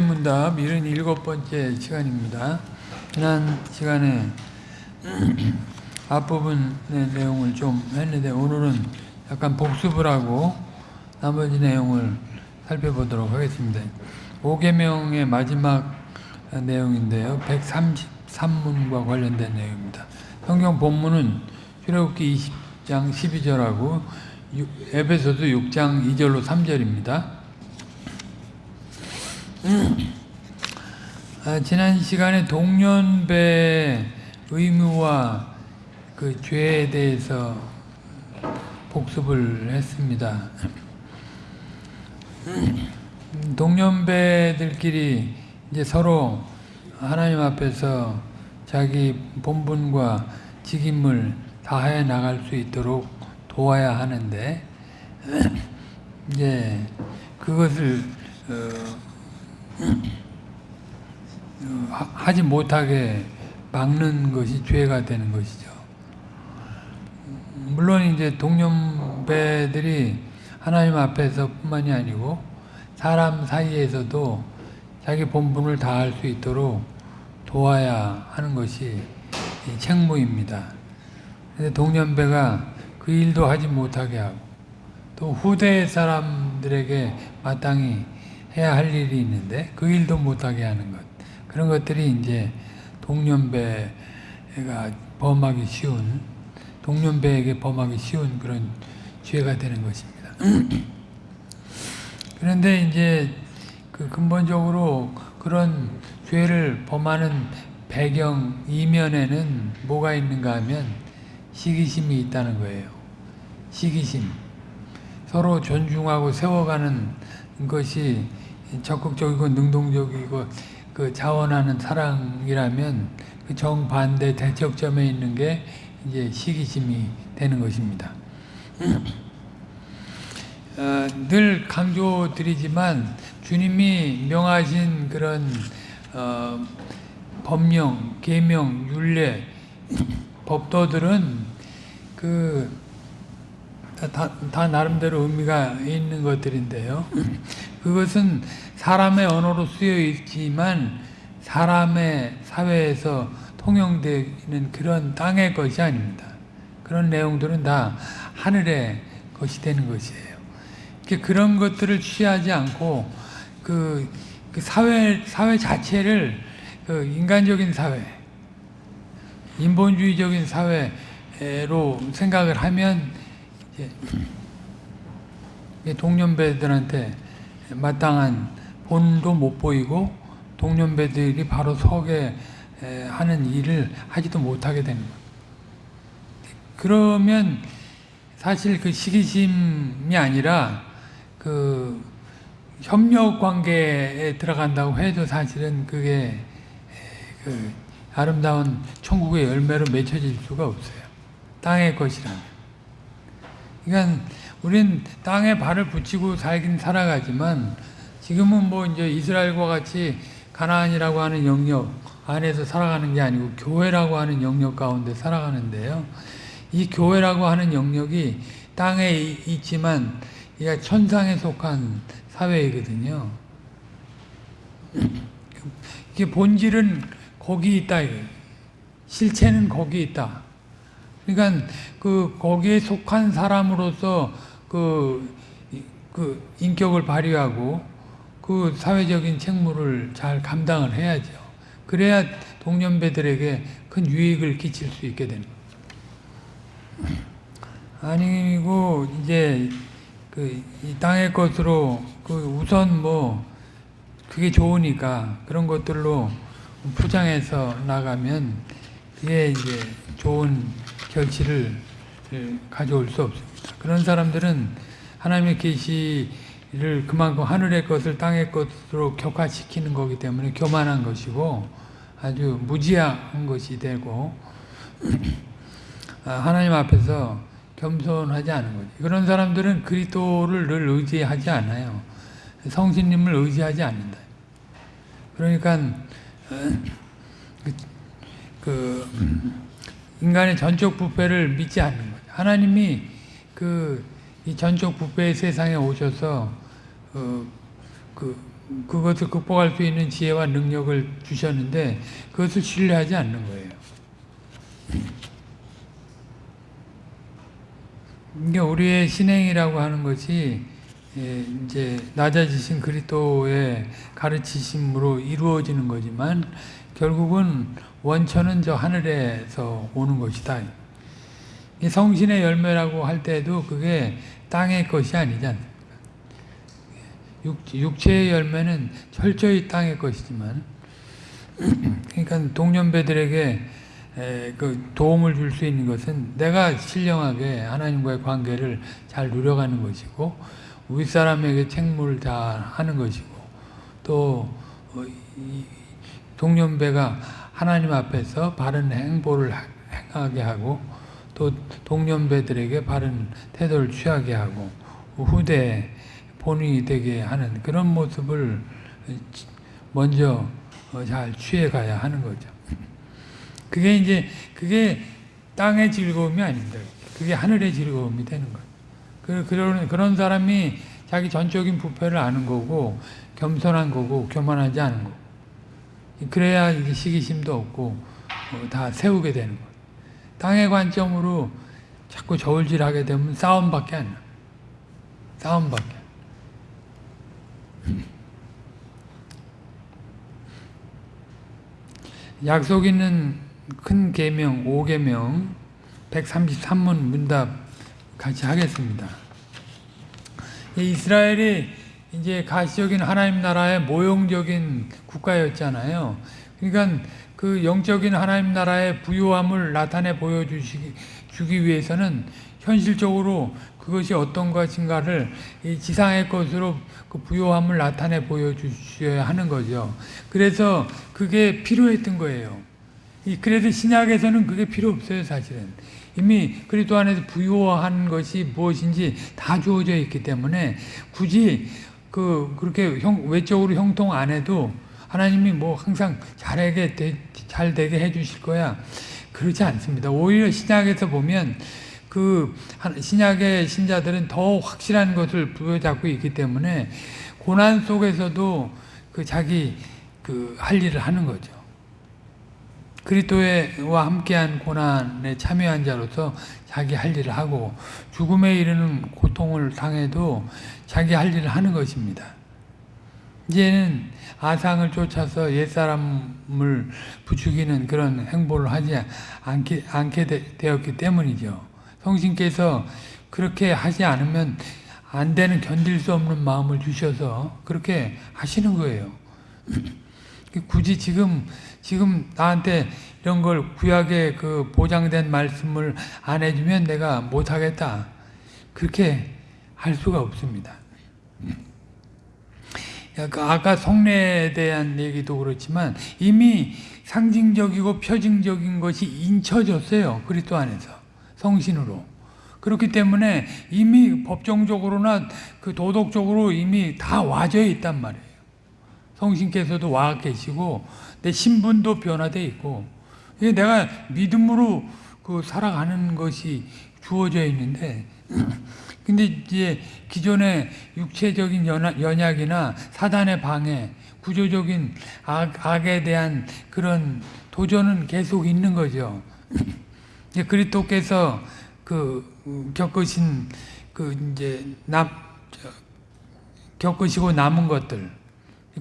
문답 77번째 시간입니다. 지난 시간에 앞부분의 내용을 좀 했는데 오늘은 약간 복습을 하고 나머지 내용을 살펴보도록 하겠습니다. 5계명의 마지막 내용인데요. 133문과 관련된 내용입니다. 성경 본문은 출애굽기 20장 12절하고 에베소서 6장 2절로 3절입니다. 아, 지난 시간에 동년배 의무와 그 죄에 대해서 복습을 했습니다. 동년배들끼리 이제 서로 하나님 앞에서 자기 본분과 직임을 다해 나갈 수 있도록 도와야 하는데 이제 그것을 어, 하지 못하게 막는 것이 죄가 되는 것이죠. 물론 이제 동년배들이 하나님 앞에서 뿐만이 아니고 사람 사이에서도 자기 본분을 다할 수 있도록 도와야 하는 것이 책무입니다. 동년배가 그 일도 하지 못하게 하고 또 후대 사람들에게 마땅히 해야 할 일이 있는데 그 일도 못하게 하는 것 그런 것들이 이제 동년배가 범하기 쉬운 동년배에게 범하기 쉬운 그런 죄가 되는 것입니다. 그런데 이제 그 근본적으로 그런 죄를 범하는 배경 이면에는 뭐가 있는가 하면 시기심이 있다는 거예요. 시기심. 서로 존중하고 세워가는 것이 적극적이고 능동적이고 그 자원하는 사랑이라면 그 정반대 대척점에 있는 게 이제 시기심이 되는 것입니다. 어, 늘 강조드리지만 주님이 명하신 그런 어, 법령, 계명, 율례, 법도들은 그 다, 다, 나름대로 의미가 있는 것들인데요. 그것은 사람의 언어로 쓰여 있지만 사람의 사회에서 통용되는 그런 땅의 것이 아닙니다. 그런 내용들은 다 하늘의 것이 되는 것이에요. 그런 것들을 취하지 않고 그, 그 사회 사회 자체를 그 인간적인 사회, 인본주의적인 사회로 생각을 하면 동년배들한테 마땅한 본도 못 보이고 동년배들이 바로 서게 하는 일을 하지도 못하게 되는 거예요. 그러면 사실 그 시기심이 아니라 그 협력 관계에 들어간다고 해도 사실은 그게 그 아름다운 천국의 열매로 맺혀질 수가 없어요. 땅의 것이라면. 그러니까 우린 땅에 발을 붙이고 살긴 살아가지만 지금은 뭐 이제 이스라엘과 같이 가나안이라고 하는 영역 안에서 살아가는 게 아니고 교회라고 하는 영역 가운데 살아가는데요. 이 교회라고 하는 영역이 땅에 있지만 이게 천상에 속한 사회이거든요. 이게 본질은 거기 있다. 실체는 거기 있다. 그러니까 그 거기에 속한 사람으로서 그, 그 인격을 발휘하고 그 사회적인 책무를 잘 감당을 해야죠. 그래야 동년배들에게 큰 유익을 끼칠 수 있게 되는 아니고 이제 그 땅의 것으로 그 우선 뭐 그게 좋으니까 그런 것들로 포장해서 나가면 그게 이제 좋은 결실을 가져올 수 없습니다. 그런 사람들은 하나님의 계시를 그만큼 하늘의 것을 땅의 것으로 격화시키는 거기 때문에 교만한 것이고 아주 무지한 것이 되고 아, 하나님 앞에서 겸손하지 않은 거지. 그런 사람들은 그리스도를 늘 의지하지 않아요. 성신님을 의지하지 않는다. 그러니까 그, 그 인간의 전적 부패를 믿지 않는 거죠. 하나님이 그 이 전적 부패의 세상에 오셔서 어, 그 그것을 극복할 수 있는 지혜와 능력을 주셨는데 그것을 신뢰하지 않는 거예요. 이게 우리의 신행이라고 하는 것이 예, 이제 낮아지신 그리스도의 가르치심으로 이루어지는 거지만 결국은 원천은 저 하늘에서 오는 것이다. 이 성신의 열매라고 할 때도 그게 땅의 것이 않습니까? 육, 육체의 열매는 철저히 땅의 것이지만 그러니까 동년배들에게 에, 그 도움을 줄 수 있는 것은 내가 신령하게 하나님과의 관계를 잘 누려가는 것이고 윗사람에게 책무를 다 하는 것이고 또 동년배가 하나님 앞에서 바른 행보를 행하게 하고 또 동년배들에게 바른 태도를 취하게 하고 후대 본인이 되게 하는 그런 모습을 먼저 어, 잘 취해가야 하는 거죠. 그게 이제 그게 땅의 즐거움이 아닙니다. 그게 하늘의 즐거움이 되는 거예요. 그, 그런, 그런 사람이 자기 전적인 부패를 아는 거고, 겸손한 거고, 교만하지 않은 거고. 그래야 이제 시기심도 없고, 어, 다 세우게 되는 거예요. 땅의 관점으로 자꾸 저울질하게 되면 싸움밖에 안 나. 싸움밖에. 약속 있는 큰 계명 5계명 133문 문답 같이 하겠습니다. 이스라엘이 이제 가시적인 하나님 나라의 모형적인 국가였잖아요. 그러니까 그 영적인 하나님 나라의 부유함을 나타내 보여주기 주기 위해서는 현실적으로 그것이 어떤 것인가를 이 지상의 것으로 그 부요함을 나타내 보여주셔야 하는 거죠. 그래서 그게 필요했던 거예요. 그래서 신약에서는 그게 필요 없어요, 사실은. 이미 그리스도 안에서 부요한 것이 무엇인지 다 주어져 있기 때문에 굳이 그 그렇게 형, 외적으로 형통 안 해도 하나님이 뭐 항상 잘하게 되, 잘 되게 해주실 거야. 그렇지 않습니다. 오히려 신약에서 보면 그 신약의 신자들은 더 확실한 것을 부여잡고 있기 때문에 고난 속에서도 그 자기 그 할 일을 하는 거죠. 그리스도와 함께한 고난에 참여한 자로서 자기 할 일을 하고 죽음에 이르는 고통을 당해도 자기 할 일을 하는 것입니다. 이제는 아상을 쫓아서 옛사람을 부추기는 그런 행보를 하지 않게, 않게 되 었기 때문이죠. 성신께서 그렇게 하지 않으면 안 되는 견딜 수 없는 마음을 주셔서 그렇게 하시는 거예요. 굳이 지금 지금 나한테 이런 걸 구약에 그 보장된 말씀을 안 해주면 내가 못하겠다. 그렇게 할 수가 없습니다. 아까 성례에 대한 얘기도 그렇지만 이미 상징적이고 표징적인 것이 인쳐졌어요. 그리스도 안에서. 성신으로. 그렇기 때문에 이미 법정적으로나 그 도덕적으로 이미 다 와져 있단 말이에요. 성신께서도 와 계시고 내 신분도 변화돼 있고 내가 믿음으로 그 살아가는 것이 주어져 있는데 근데 이제 기존의 육체적인 연약, 이나 사단의 방해, 구조적인 악, 악에 대한 그런 도전은 계속 있는 거죠. 그리스도께서 그 겪으신 그 이제 남 겪으시고 남은 것들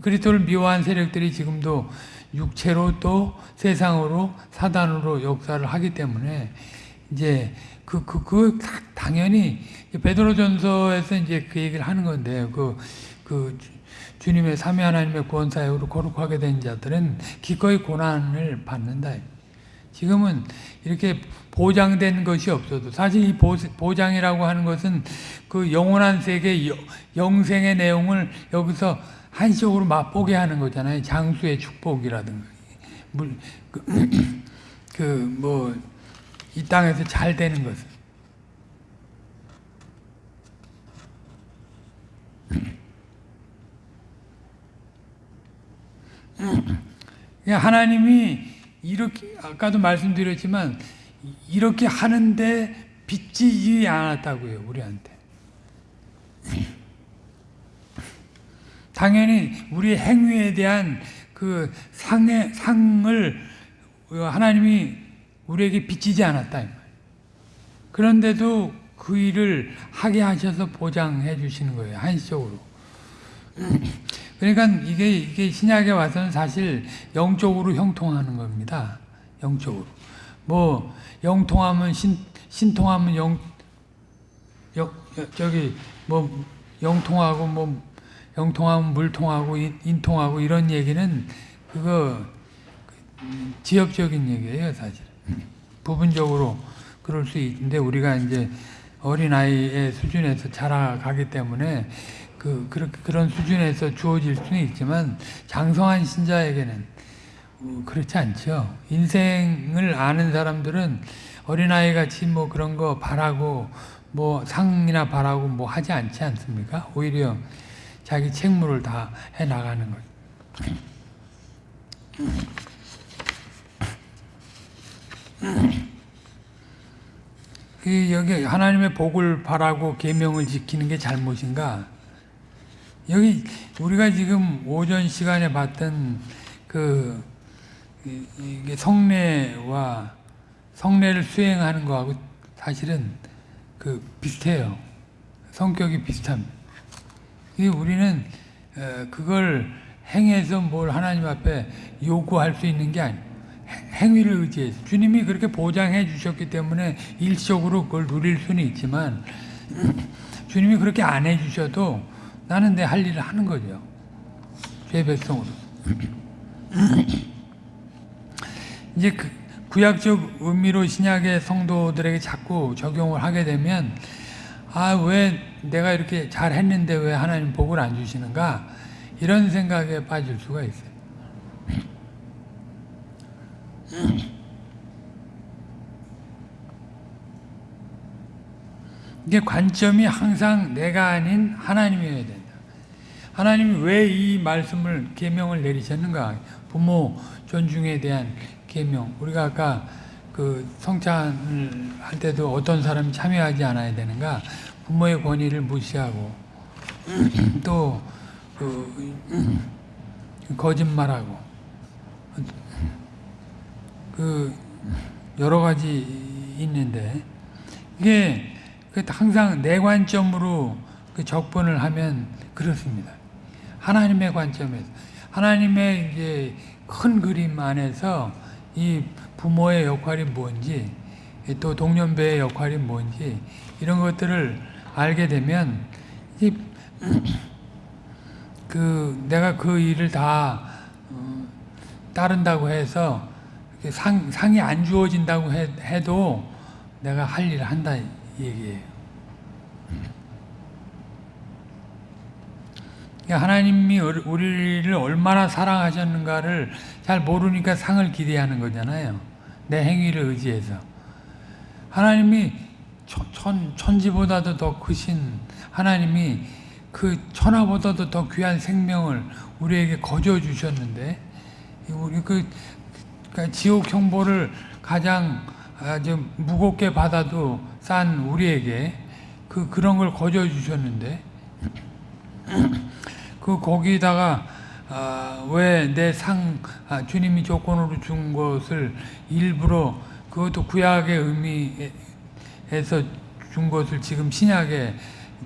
그리스도를 미워한 세력들이 지금도 육체로 또 세상으로 사단으로 역사를 하기 때문에 이제 그, 그, 그, 당연히, 베드로전서에서 이제 그 얘기를 하는 건데, 그, 그, 주님의 삼위 하나님의 구원 사역으로 거룩하게 된 자들은 기꺼이 고난을 받는다. 지금은 이렇게 보장된 것이 없어도 사실 이 보장이라고 하는 것은 그 영원한 세계 영생의 내용을 여기서 한시적으로 맛보게 하는 거잖아요. 장수의 축복이라든가. 그뭐 이 땅에서 잘 되는 것은 하나님이 이렇게 아까도 말씀드렸지만 이렇게 하는데 빚지지 않았다고요 우리한테 당연히 우리 행위에 대한 그 상의, 상을 하나님이 우리에게 비치지 않았다. 그런데도 그 일을 하게 하셔서 보장해 주시는 거예요. 한시적으로. 그러니까 이게, 이게 신약에 와서는 사실 영적으로 형통하는 겁니다. 영적으로. 뭐, 영통하면 신, 신통하면 영, 여, 여, 저기, 뭐, 영통하고, 뭐, 영통하면 물통하고, 인, 인통하고, 이런 얘기는 그거, 지역적인 얘기예요, 사실. 부분적으로 그럴 수 있는데, 우리가 이제 어린아이의 수준에서 자라가기 때문에, 그, 그렇게, 그런 수준에서 주어질 수는 있지만, 장성한 신자에게는 어, 그렇지 않죠. 인생을 아는 사람들은 어린아이 같이 뭐 그런 거 바라고 뭐 상이나 바라고 뭐 하지 않지 않습니까? 오히려 자기 책무를 다 해 나가는 거죠. 그 여기 하나님의 복을 바라고 계명을 지키는 게 잘못인가? 여기 우리가 지금 오전 시간에 봤던 그 이- 이게 성례와 성례를 수행하는 거하고 사실은 그 비슷해요. 성격이 비슷합니다. 이 우리는 어, 그걸 행해서 뭘 하나님 앞에 요구할 수 있는 게 아니에요. 행- 행위를 의지해서 주님이 그렇게 보장해 주셨기 때문에 일시적으로 그걸 누릴 수는 있지만 주님이 그렇게 안 해주셔도 나는 내 할 일을 하는 거죠. 죄 백성으로. 이제 그 구약적 의미로 신약의 성도들에게 자꾸 적용을 하게 되면 아 왜 내가 이렇게 잘했는데 왜 하나님 복을 안 주시는가 이런 생각에 빠질 수가 있어요. 이게 관점이 항상 내가 아닌 하나님이어야 된다. 하나님이 왜 이 말씀을 계명을 내리셨는가? 부모 존중에 대한 계명. 우리가 아까 그 성찬을 할 때도 어떤 사람이 참여하지 않아야 되는가? 부모의 권위를 무시하고 또 그 거짓말하고 그 여러 가지 있는데 이게 그 항상 내 관점으로 그 적분을 하면 그렇습니다. 하나님의 관점에서 하나님의 이제 큰 그림 안에서 이 부모의 역할이 뭔지 또 동년배의 역할이 뭔지 이런 것들을 알게 되면 이 그 내가 그 일을 다 어, 따른다고 해서 상, 상이 안 주어진다고 해, 해도 내가 할 일을 한다 이 얘기예요. 그러니까 하나님이 우리- 우리를 얼마나 사랑하셨는가를 잘 모르니까 상을 기대하는 거잖아요. 내 행위를 의지해서. 하나님이 천, 천, 천지보다도 더 크신 하나님이 그 천하보다도 더 귀한 생명을 우리에게 거저 주셨는데 우리 그 그러니까 지옥 형벌을 가장 아주 무겁게 받아도 싼 우리에게 그 그런 걸 거저 주셨는데 그 거기다가 아, 왜내상 아, 주님이 조건으로 준 것을 일부러 그것도 구약의 의미 에서 준 것을 지금 신약의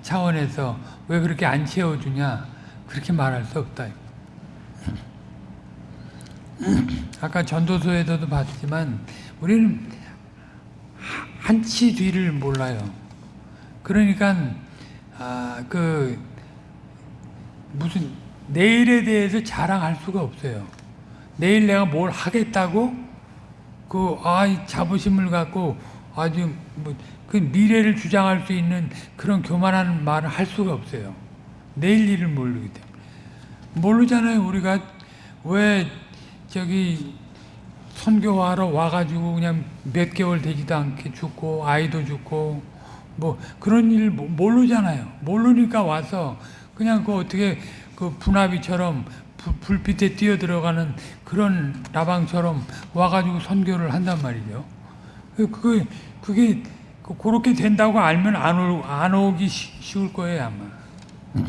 차원에서 왜 그렇게 안 채워주냐 그렇게 말할 수 없다. 아까 전도서에서도 봤지만 우리는 한치 뒤를 몰라요. 그러니까 아, 그 무슨 내일에 대해서 자랑할 수가 없어요. 내일 내가 뭘 하겠다고 그 아 자부심을 갖고 아주 뭐 그 미래를 주장할 수 있는 그런 교만한 말을 할 수가 없어요. 내일 일을 모르기 때문에 모르잖아요. 우리가 왜 저기 선교하러 와가지고 그냥 몇 개월 되지도 않게 죽고 아이도 죽고 뭐 그런 일 모- 모르잖아요. 모르니까 와서 그냥 그 어떻게 그 분화비처럼 불- 불빛에 뛰어 들어가는 그런 라방처럼 와가지고 선교를 한단 말이죠. 그- 그게 그게 그- 그렇게 된다고 알면 안, 오, 안 오기 쉬- 쉬울 거예요 아마.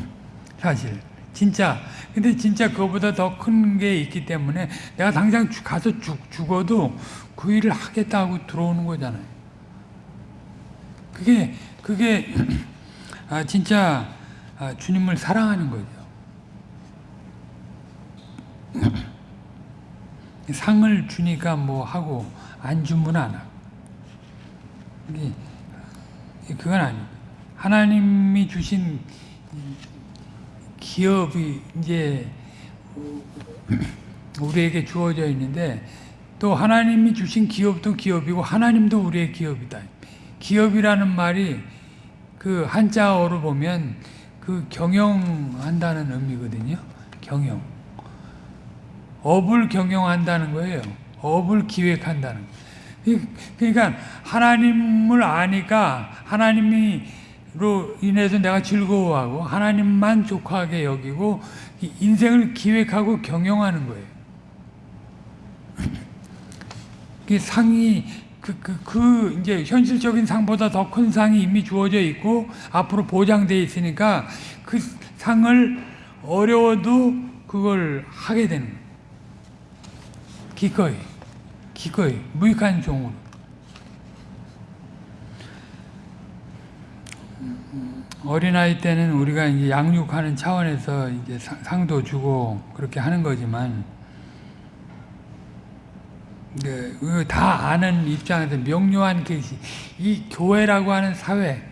사실 진짜. 근데 진짜 그거보다 더 큰 게 있기 때문에 내가 당장 죽- 가서 죽, 죽어도 그 일을 하겠다고 들어오는 거잖아요. 그게, 그게, 아, 진짜 아, 주님을 사랑하는 거죠. 상을 주니까 뭐 하고 안 주면 안 하고. 그건 아니에요. 하나님이 주신 기업이 이제 우리에게 주어져 있는데 또 하나님이 주신 기업도 기업이고 하나님도 우리의 기업이다. 기업이라는 말이 그 한자어로 보면 그 경영한다는 의미거든요. 경영. 업을 경영한다는 거예요. 업을 기획한다는 거예요. 이- 그러니까 하나님을 아니까 하나님으로 인해서 내가 즐거워하고 하나님만 족하게 여기고 이 인생을 기획하고 경영하는 거예요. 그 상이 그, 그, 그 이제 현실적인 상보다 더 큰 상이 이미 주어져 있고 앞으로 보장돼 있으니까 그 상을 어려워도 그걸 하게 되는 거예요. 기꺼이 기꺼이 무익한 종으로. 어린아이 때는 우리가 이제 양육하는 차원에서 이제 상- 상도 주고 그렇게 하는 거지만 네, 그다 아는 입장에서 명료한 계시 이 교회라고 하는 사회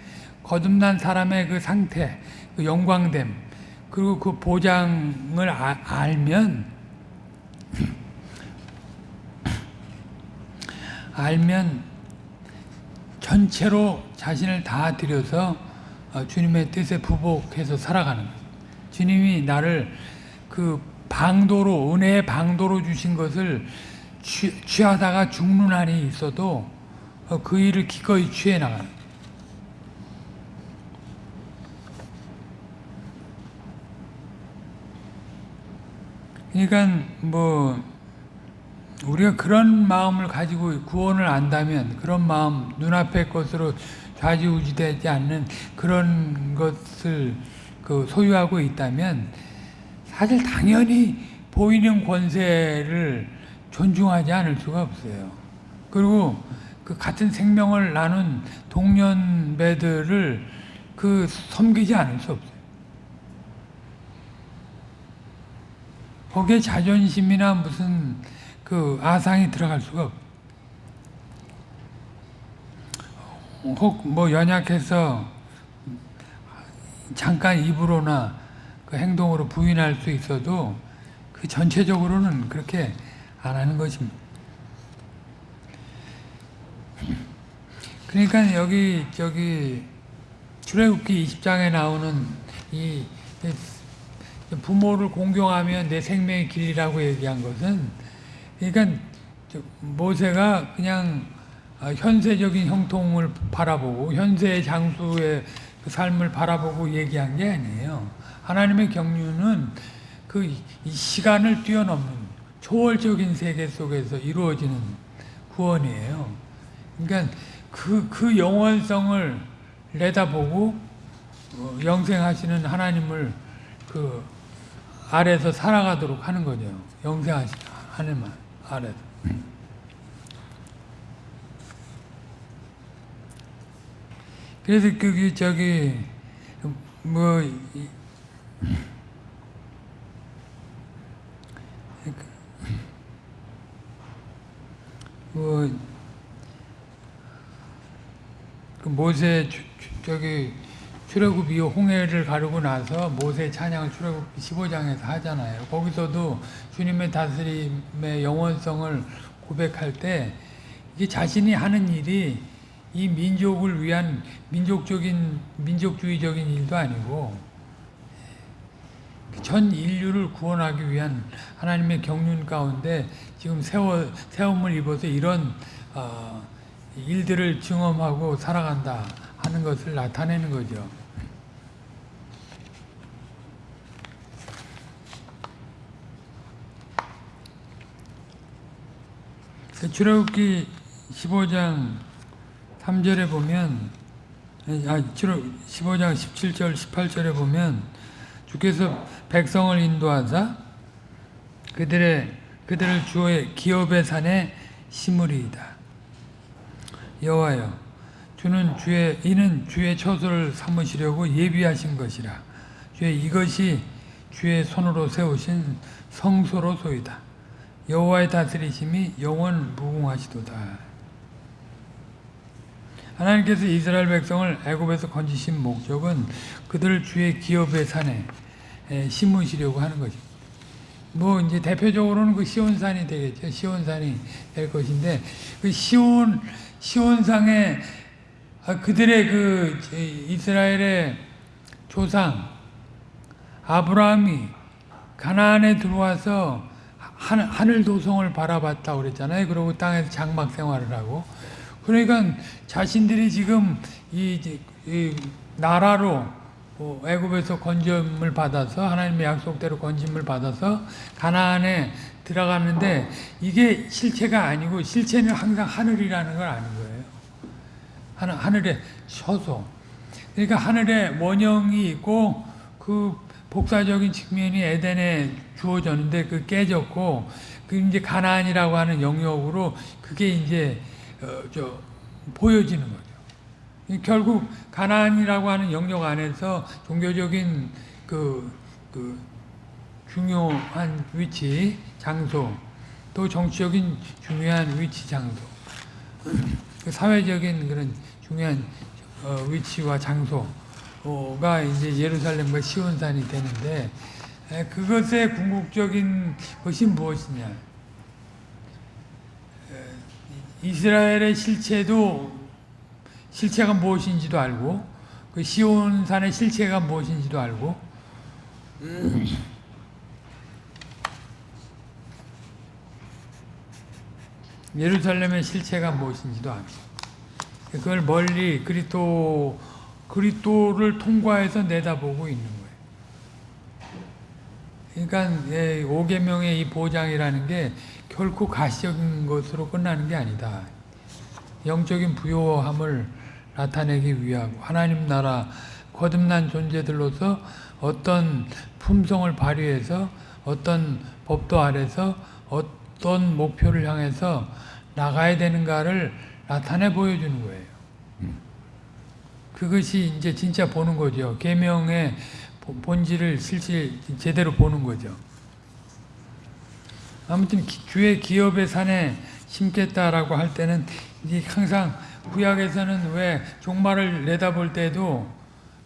거듭난 사람의 그 상태 그 영광됨 그리고 그 보장을 아- 알면 알면 전체로 자신을 다 들여서 어, 주님의 뜻에 부복해서 살아가는 거예요. 주님이 나를 그 방도로 은혜의 방도로 주신 것을 취, 취하다가 죽는 한이 있어도 어, 그 일을 기꺼이 취해 나가는. 그러니까 뭐 우리가 그런 마음을 가지고 구원을 안다면 그런 마음 눈앞의 것으로 좌지우지되지 않는 그런 것을 그 소유하고 있다면 사실 당연히 보이는 권세를 존중하지 않을 수가 없어요. 그리고 그 같은 생명을 나눈 동년배들을 그 섬기지 않을 수 없어요. 거기에 자존심이나 무슨 그 아상이 들어갈 수가 없. 혹뭐 연약해서 잠깐 입으로나 그 행동으로 부인할 수 있어도 그 전체적으로는 그렇게 안 하는 것입니다. 그러니까 여기 저기 출애굽기 20장에 나오는 이 부모를 공경하면 내 생명의 길이라고 얘기한 것은 그러니까 저 모세가 그냥 아, 현세적인 형통을 바라보고 현세의 장수의 그 삶을 바라보고 얘기한 게 아니에요. 하나님의 경륜은 그이 시간을 뛰어넘는 초월적인 세계 속에서 이루어지는 구원이에요. 그러니까 그, 그 영원성을 내다보고 어, 영생하시는 하나님을 그 아래서 살아가도록 하는 거죠. 영생하시는 하나님 아래서. 그래서 그게 저기 뭐 이- 뭐, 그 모세 저기 출애굽 이후 홍해를 가르고 나서 모세 찬양을 출애굽 15장에서 하잖아요. 거기서도 주님의 다스림의 영원성을 고백할 때 이게 자신이 하는 일이 이 민족을 위한 민족적인 민족주의적인 일도 아니고 전 인류를 구원하기 위한 하나님의 경륜 가운데 지금 세워 세움을 입어서 이런 어, 일들을 증험하고 살아간다 하는 것을 나타내는 거죠. 출애굽기 15장 3절에 보면 아, 출애굽 15장 17절 18절에 보면 주께서 백성을 인도하사 그들의 그들을 주의 기업의 산에 심으리이다. 여호와여 주는 주의 이는 주의 처소를 삼으시려고 예비하신 것이라. 주의 이것이 주의 손으로 세우신 성소로 소이다. 여호와의 다스리심이 영원 무궁하시도다. 하나님께서 이스라엘 백성을 애굽에서 건지신 목적은 그들을 주의 기업의 산에 에, 심으시려고 하는 것입니다. 뭐 이제 대표적으로는 그 시온산이 되겠죠. 시온산이 될 것인데 그 시온 시온상에 아, 그들의 그 이스라엘의 조상 아브라함이 가나안에 들어와서 하 하늘 도성을 바라봤다 그랬잖아요. 그리고 땅에서 장막 생활을 하고 그러니까 자신들이 지금 이, 이 나라로 어, 애굽에서 건짐을 받아서 하나님의 약속대로 건짐을 받아서 가나안에 들어가는데 이게 실체가 아니고 실체는 항상 하늘이라는 걸 아는. 하늘, 하늘의 처소. 그러니까 하늘에 원형이 있고 그 복사적인 측면이 에덴에 주어졌는데 그 깨졌고 그 이제 가나안이라고 하는 영역으로 그게 이제 어, 저 보여지는 거죠. 결국 가나안이라고 하는 영역 안에서 종교적인 그, 그 중요한 위치, 장소, 또 정치적인 중요한 위치, 장소, 그 사회적인 그런 중요한 어, 위치와 장소가 이제 예루살렘과 시온산이 되는데 에, 그것의 궁극적인 것이 무엇이냐? 이스라엘의 실체도 실체가 무엇인지도 알고 그 시온산의 실체가 무엇인지도 알고 예루살렘의 실체가 무엇인지도 알고 그걸 멀리 그리스도 그리스도를 통과해서 내다보고 있는 거예요. 그러니까 5계명의 이 보장이라는 게 결코 가시적인 것으로 끝나는 게 아니다. 영적인 부요함을 나타내기 위하고 하나님 나라 거듭난 존재들로서 어떤 품성을 발휘해서 어떤 법도 아래서 어떤 목표를 향해서 나가야 되는가를 나타내 보여주는 거예요. 그것이 이제 진짜 보는 거죠. 계명의 본질을 실질 제대로 보는 거죠. 아무튼 주의 기업의 산에 심겠다라고 할 때는 이제 항상 구약에서는 왜 종말을 내다볼 때도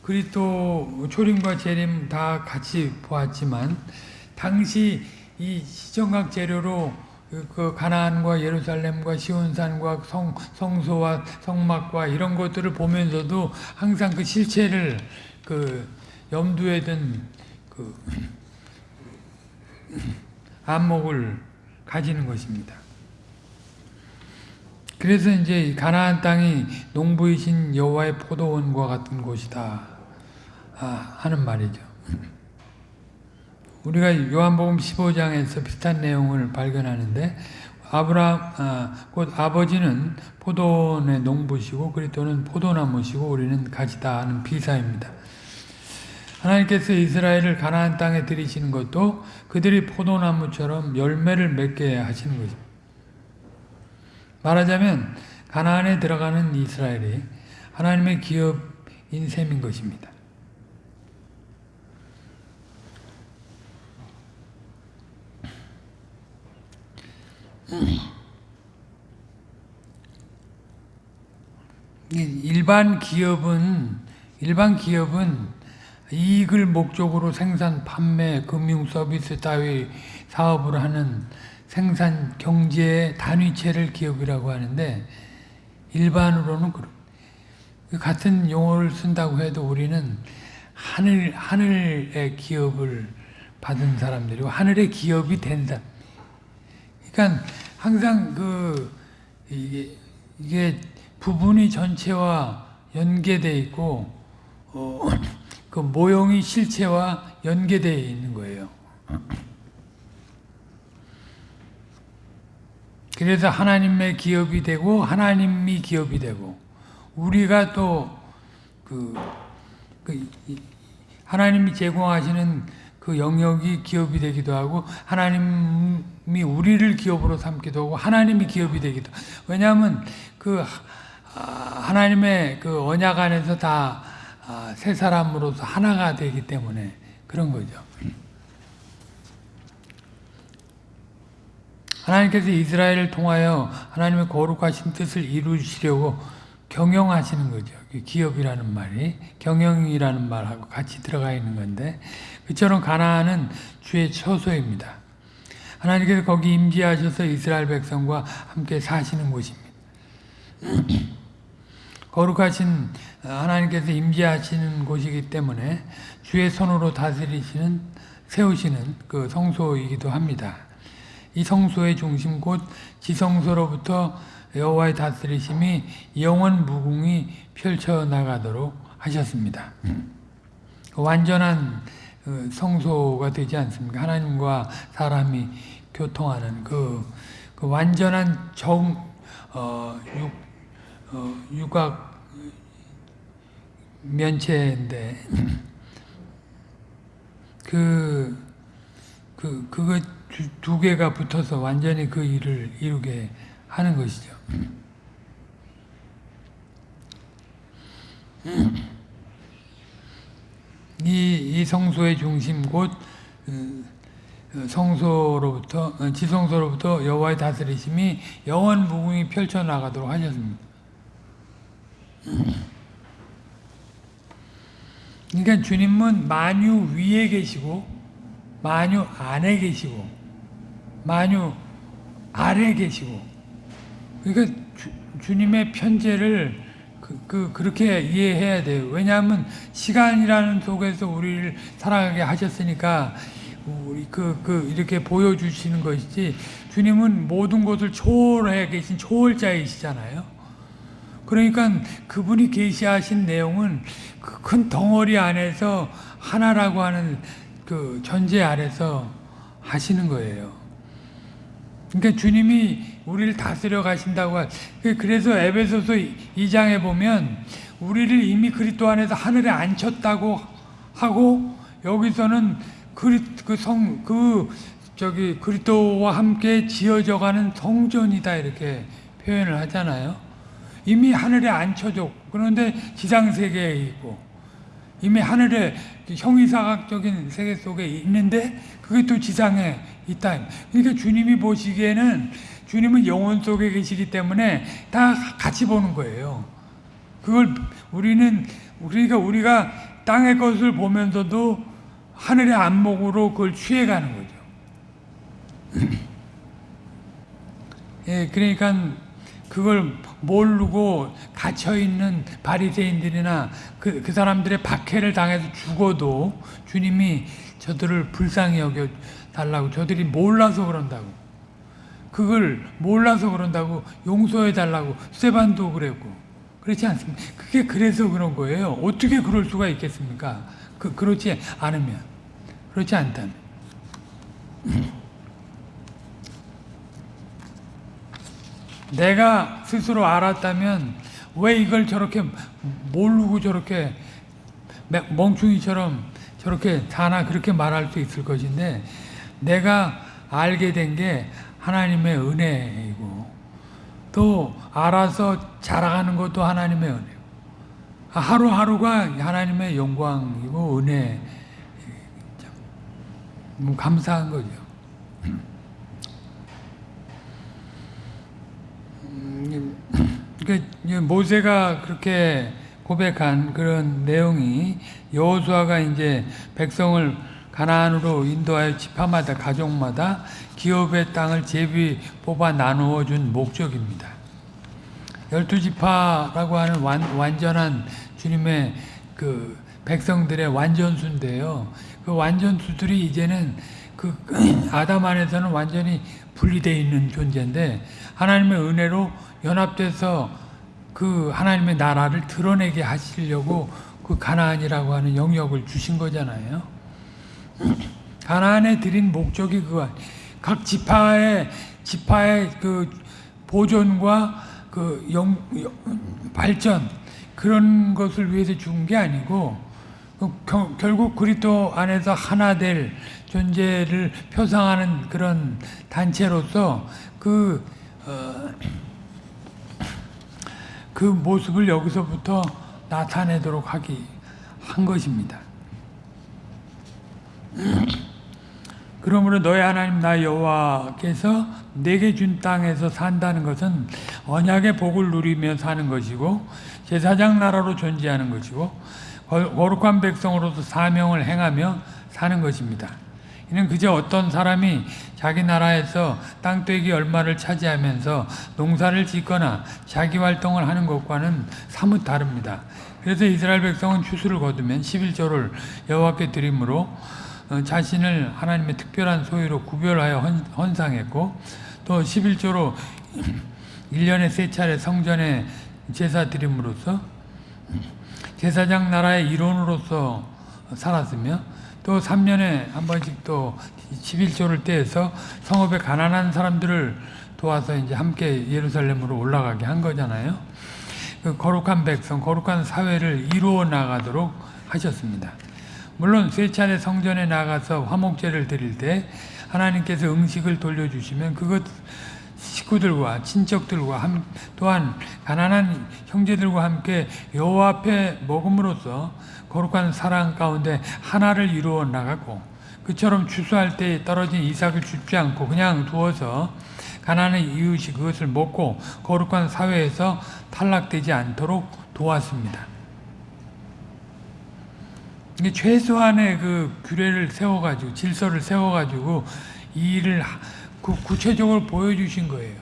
그리스도 초림과 재림 다 같이 보았지만 당시 이 시정각 재료로 그 가나안과 예루살렘과 시온산과 성, 성소와 성막과 이런 것들을 보면서도 항상 그 실체를 그 염두에 둔그 안목을 가지는 것입니다. 그래서 이제 가나안 땅이 농부이신 여호와의 포도원과 같은 곳이다 아, 하는 말이죠. 우리가 요한복음 15장에서 비슷한 내용을 발견하는데 아브라함 아, 곧 아버지는 포도원의 농부시고 그리스도는 포도나무시고 우리는 가지다 하는 비사입니다. 하나님께서 이스라엘을 가나안 땅에 들이시는 것도 그들이 포도나무처럼 열매를 맺게 하시는 것입니다. 말하자면 가나안에 들어가는 이스라엘이 하나님의 기업인 셈인 것입니다. 일반 기업은 일반 기업은 이익을 목적으로 생산, 판매, 금융 서비스 따위 사업을 하는 생산 경제의 단위체를 기업이라고 하는데 일반으로는 그 같은 용어를 쓴다고 해도 우리는 하늘 하늘의 기업을 받은 사람들이고 하늘의 기업이 된 사람. 그러니까 항상 그 이게 이게 부분이 전체와 연계돼 있고 어, 그 모형이 실체와 연계되어 있는 거예요. 그래서 하나님의 기업이 되고 하나님이 기업이 되고 우리가 또그 그 하나님이 제공하시는 그 영역이 기업이 되기도 하고 하나님 이 우리를 기업으로 삼기도 하고 하나님이 기업이 되기도 왜냐하면 그 하나님의 그 언약 안에서 다 세 사람으로서 하나가 되기 때문에 그런 거죠. 하나님께서 이스라엘을 통하여 하나님의 거룩하신 뜻을 이루시려고 경영하시는 거죠. 기업이라는 말이 경영이라는 말하고 같이 들어가 있는 건데 그처럼 가나안은 주의 처소입니다. 하나님께서 거기 임재하셔서 이스라엘 백성과 함께 사시는 곳입니다. 거룩하신 하나님께서 임재하시는 곳이기 때문에 주의 손으로 다스리시는 세우시는 그 성소이기도 합니다. 이 성소의 중심 곧 지성소로부터 여호와의 다스리심이 영원 무궁히 펼쳐 나가도록 하셨습니다. 완전한 어, 성소가 되지 않습니까? 하나님과 사람이 교통하는 그, 그 완전한 정, 어, 육, 어, 육각 면체인데, 그, 그, 그거 두, 두 개가 붙어서 완전히 그 일을 이루게 하는 것이죠. 이, 이 성소의 중심 곧 어, 성소로부터 어, 지성소로부터 여호와의 다스리심이 영원 무궁히 펼쳐 나가도록 하셨습니다. 그러니까 주님은 만유 위에 계시고 만유 안에 계시고 만유 아래 계시고 그러니까 주, 님의 편제를 그, 그, 그 렇게 이해해야 돼요. 왜냐하면 시간이라는 속에서 우리를 살아가게 하셨으니까 우리 그, 그 이렇게 보여주시는 것이지 주님은 모든 것을 초월해 계신 초월자이시잖아요. 그러니까 그분이 계시하신 내용은 그 큰 덩어리 안에서 하나라고 하는 그 전제 아래서 하시는 거예요. 그러니까 주님이 우리를 다스려 가신다고 그 그래서 에베소서 2장에 보면 우리를 이미 그리스도 안에서 하늘에 앉혔다고 하고 여기서는 그성그 그 저기 그리스도와 함께 지어져가는 성전이다 이렇게 표현을 하잖아요. 이미 하늘에 앉혀져 그런데 지상 세계에 있고 이미 하늘에 형이사각적인 세계 속에 있는데 그게 또 지상에 있다. 그러니까 주님이 보시기에는 주님은 영혼 속에 계시기 때문에 다 같이 보는 거예요. 그걸 우리는 우리가 우리가 땅의 것을 보면서도 하늘의 안목으로 그걸 취해가는 거죠. 예, 그러니까 그걸 모르고 갇혀 있는 바리새인들이나 그, 그 사람들의 박해를 당해서 죽어도 주님이 저들을 불쌍히 여겨 달라고 저들이 몰라서 그런다고 그걸 몰라서 그런다고 용서해 달라고 세반도 그랬고 그렇지 않습니까? 그게 그래서 그런 거예요. 어떻게 그럴 수가 있겠습니까? 그 그렇지 않으면 그렇지 않다면 내가 스스로 알았다면 왜 이걸 저렇게 모르고 저렇게 멍충이처럼 저렇게 다나 그렇게 말할 수 있을 것인데 내가 알게 된 게 하나님의 은혜이고 또 알아서 자라가는 것도 하나님의 은혜고 하루하루가 하나님의 영광이고 은혜 뭐 감사한 거죠. 그러니까 모세가 그렇게 고백한 그런 내용이 여호수아가 이제 백성을 가나안으로 인도하여 지파마다 가족마다 기업의 땅을 제비 뽑아 나누어 준 목적입니다. 열두 지파라고 하는 완, 완전한 주님의 그 백성들의 완전수인데요. 그 완전수들이 이제는 그 아담 안에서는 완전히 분리되어 있는 존재인데 하나님의 은혜로 연합돼서 그 하나님의 나라를 드러내게 하시려고 그 가나안이라고 하는 영역을 주신 거잖아요. 가나안에 드린 목적이 그거 각 지파의 지파의 그 보존과 그 영, 발전 그런 것을 위해서 준 게 아니고 그 겨- 결국 그리스도 안에서 하나 될 존재를 표상하는 그런 단체로서 그, 어, 그 모습을 여기서부터 나타내도록 하기 한 것입니다. 그러므로 너희 하나님 나 여호와께서 내게 준 땅에서 산다는 것은 언약의 복을 누리며 사는 것이고 제사장 나라로 존재하는 것이고 거- 거룩한 백성으로서 사명을 행하며 사는 것입니다. 이는 그저 어떤 사람이 자기 나라에서 땅떼기 얼마를 차지하면서 농사를 짓거나 자기 활동을 하는 것과는 사뭇 다릅니다. 그래서 이스라엘 백성은 추수를 거두면 11조를 여호와께 드림으로 어, 자신을 하나님의 특별한 소유로 구별하여 헌, 헌상했고 또 11조로 1년에 세 차례 성전에 제사 드림으로써 제사장 나라의 일원으로서 살았으며 또 3년에 한 번씩 또 11조를 떼서 성읍의 가난한 사람들을 도와서 이제 함께 예루살렘으로 올라가게 한 거잖아요. 그 거룩한 백성, 거룩한 사회를 이루어 나가도록 하셨습니다. 물론 세 차례 성전에 나가서 화목제를 드릴 때 하나님께서 음식을 돌려주시면 그것 식구들과 친척들과 함, 또한 가난한 형제들과 함께 여호와 앞에 먹음으로써 거룩한 사랑 가운데 하나를 이루어 나가고 그처럼 추수할 때 떨어진 이삭을 줍지 않고 그냥 두어서 가난한 이웃이 그것을 먹고 거룩한 사회에서 탈락되지 않도록 도왔습니다. 이게 최소한의 그 규례를 세워가지고 질서를 세워가지고 이 일을 하- 구, 구체적으로 보여주신 거예요.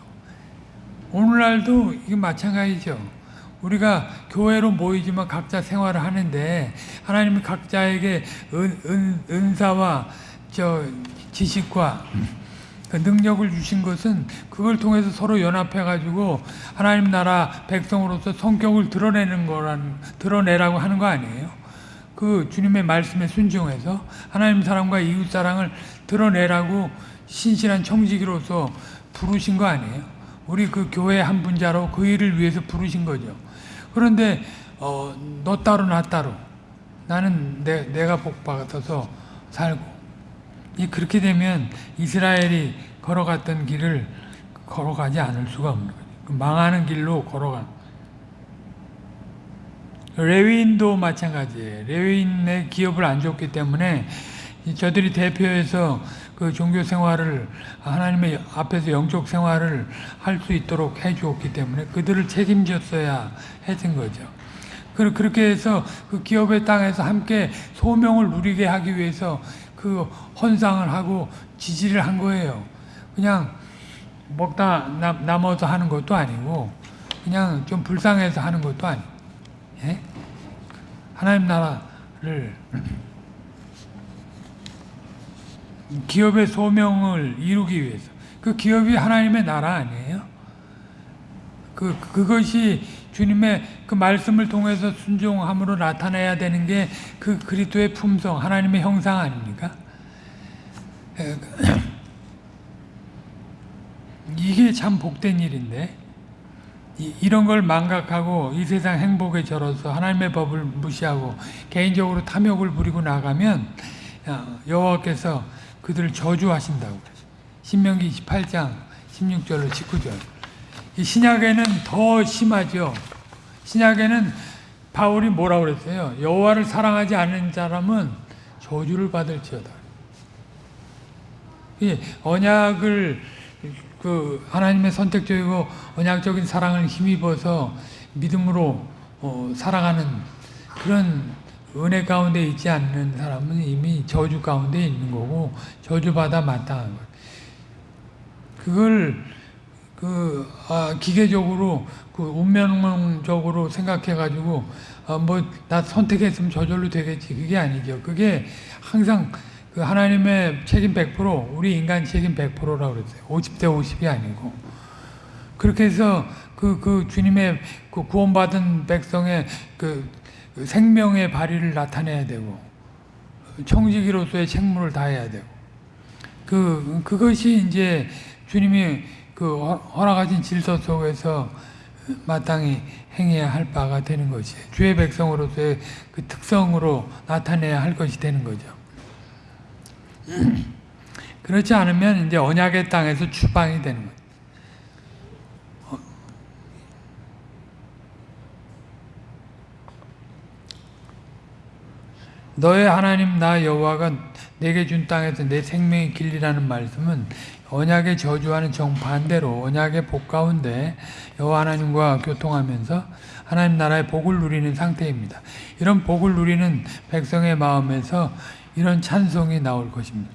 오늘날도 이게 마찬가지죠. 우리가 교회로 모이지만 각자 생활을 하는데 하나님이 각자에게 은, 은, 은사와 저 지식과 그 능력을 주신 것은 그걸 통해서 서로 연합해 가지고 하나님 나라 백성으로서 성격을 드러내는 거란 드러내라고 하는 거 아니에요? 그 주님의 말씀에 순종해서 하나님 사랑과 이웃 사랑을 드러내라고 신실한 청지기로서 부르신 거 아니에요? 우리 그 교회 한 분자로 그 일을 위해서 부르신 거죠. 그런데 어, 너 따로 나 따로 나는 내, 내가 복 받아서 살고 이 그렇게 되면 이스라엘이 걸어갔던 길을 걸어가지 않을 수가 없는 거죠. 그 망하는 길로 걸어가. 레위인도 마찬가지예요. 레위인의 기업을 안 줬기 때문에 이 저들이 대표해서 그 종교 생활을 하나님의 앞에서 영적 생활을 할 수 있도록 해 주었기 때문에 그들을 책임졌어야 했던 거죠. 그- 그렇게 해서 그 기업의 땅에서 함께 소명을 누리게 하기 위해서 그 헌상을 하고 지지를 한 거예요. 그냥 먹다 남, 남아서 하는 것도 아니고 그냥 좀 불쌍해서 하는 것도 아니고 예? 하나님 나라를 기업의 소명을 이루기 위해서 그 기업이 하나님의 나라 아니에요? 그 그것이 주님의 그 말씀을 통해서 순종함으로 나타내야 되는 게 그 그리스도의 품성, 하나님의 형상 아닙니까? 에, 이게 참 복된 일인데 이, 이런 걸 망각하고 이 세상 행복에 절어서 하나님의 법을 무시하고 개인적으로 탐욕을 부리고 나가면 어, 여호와께서 그들을 저주하신다고. 신명기 28장 16절로 19절. 이 신약에는 더 심하죠. 신약에는 바울이 뭐라고 그랬어요? 여호와를 사랑하지 않는 사람은 저주를 받을지어다. 이 언약을 그 하나님의 선택적이고 언약적인 사랑을 힘입어서 믿음으로 어, 살아가는 그런 은혜 가운데 있지 않는 사람은 이미 저주 가운데 있는 거고 저주받아 마땅한 거예요. 그걸 그 아, 기계적으로 그 운명적으로 생각해 가지고 아, 뭐나 선택했으면 저절로 되겠지 그게 아니죠. 그게 항상 그 하나님의 책임 100% 우리 인간 책임 100%라고 그랬어요. 50대 50이 아니고 그렇게 해서 그, 그 주님의 그 구원받은 백성의 그 생명의 발휘를 나타내야 되고 청지기로서의 책무를 다해야 되고 그 그것이 이제 주님이 그 허- 허락하신 질서 속에서 마땅히 행해야 할 바가 되는 것이에요. 주의 백성으로서의 그 특성으로 나타내야 할 것이 되는 거죠. 그렇지 않으면 이제 언약의 땅에서 추방이 되는 거예요. 어. 너의 하나님 나 여호와가 내게 준 땅에서 내 생명의 길이라는 말씀은 언약의 저주와는 정반대로 언약의 복 가운데 여호와 하나님과 교통하면서 하나님 나라의 복을 누리는 상태입니다. 이런 복을 누리는 백성의 마음에서 이런 찬송이 나올 것입니다.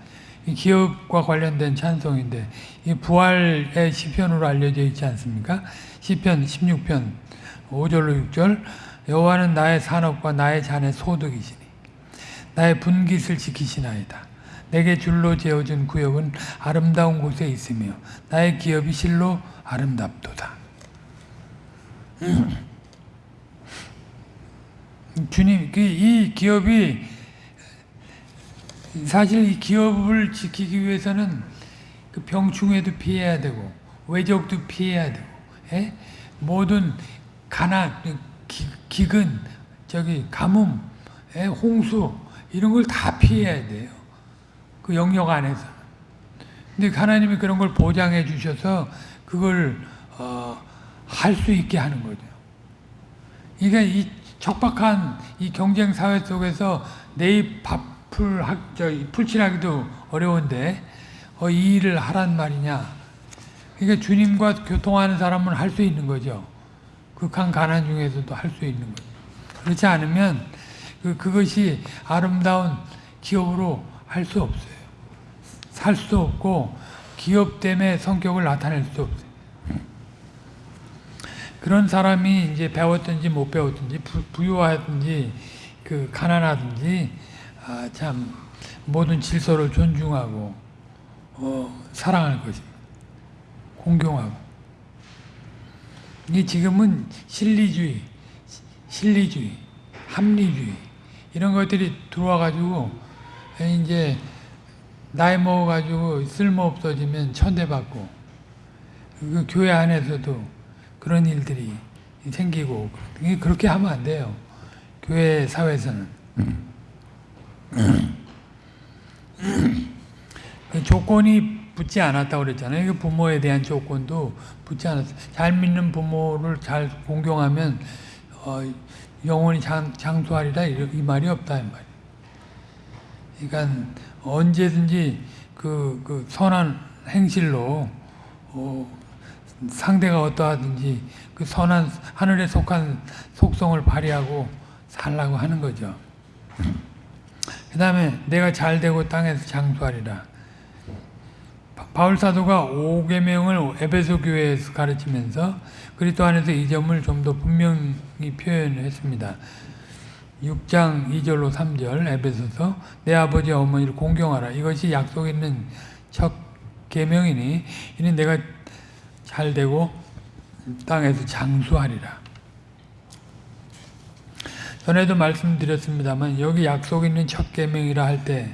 이 기업과 관련된 찬송인데 이 부활의 시편으로 알려져 있지 않습니까? 시편 16편 5절로 6절 여호와는 나의 산업과 나의 잔의 소득이시니 나의 분깃을 지키시나이다. 내게 줄로 재어준 구역은 아름다운 곳에 있으며 나의 기업이 실로 아름답도다. 주님, 그이 기업이 사실 이 기업을 지키기 위해서는 그 병충해도 피해야 되고 외적도 피해야 되고 예? 모든 가난, 기, 기근, 저기 가뭄, 예? 홍수 이런 걸 다 피해야 돼요. 그 영역 안에서. 근데 하나님이 그런 걸 보장해 주셔서 그걸 어, 할 수 있게 하는 거죠. 그러니까 이 척박한 이 경쟁 사회 속에서 내일 밥 풀저 풀칠하기도 어려운데 어, 이 일을 하란 말이냐. 그러니까 주님과 교통하는 사람은 할 수 있는 거죠. 극한 가난 중에서도 할 수 있는 거죠. 그렇지 않으면 그, 그것이 아름다운 기업으로 할 수 없어요. 살 수 없고 기업 때문에 성격을 나타낼 수 없어요. 그런 사람이 이제 배웠든지 못 배웠든지 부, 유하든지 그 가난하든지 아, 참 모든 질서를 존중하고 어, 사랑할 것입니다. 공경하고. 이 지금은 실리주의, 실리주의, 합리주의 이런 것들이 들어와 가지고 이제 나이 먹어 가지고 쓸모 없어지면 천대받고 그 교회 안에서도 그런 일들이 생기고 그렇게 하면 안 돼요. 교회 사회에서는 그 조건이 붙지 않았다고 그랬잖아요. 그 부모에 대한 조건도 붙지 않았어요. 잘 믿는 부모를 잘 공경하면 어, 영원히 장, 장수하리라 이 말이 없다 이 말이. 그러니까 언제든지 그, 그 선한 행실로 어, 상대가 어떠하든지 그 선한 하늘에 속한 속성을 발휘하고 살라고 하는 거죠. 그 다음에 내가 잘 되고 땅에서 장수하리라. 바울 사도가 5계명을 에베소 교회에서 가르치면서 그리스도 안에서 이 점을 좀 더 분명히 표현했습니다. 6장 2절로 3절 에베소서 내 아버지 어머니를 공경하라. 이것이 약속 있는 첫 계명이니 이는 내가 잘 되고 땅에서 장수하리라. 전에도 말씀드렸습니다만 여기 약속 있는 첫 계명이라 할 때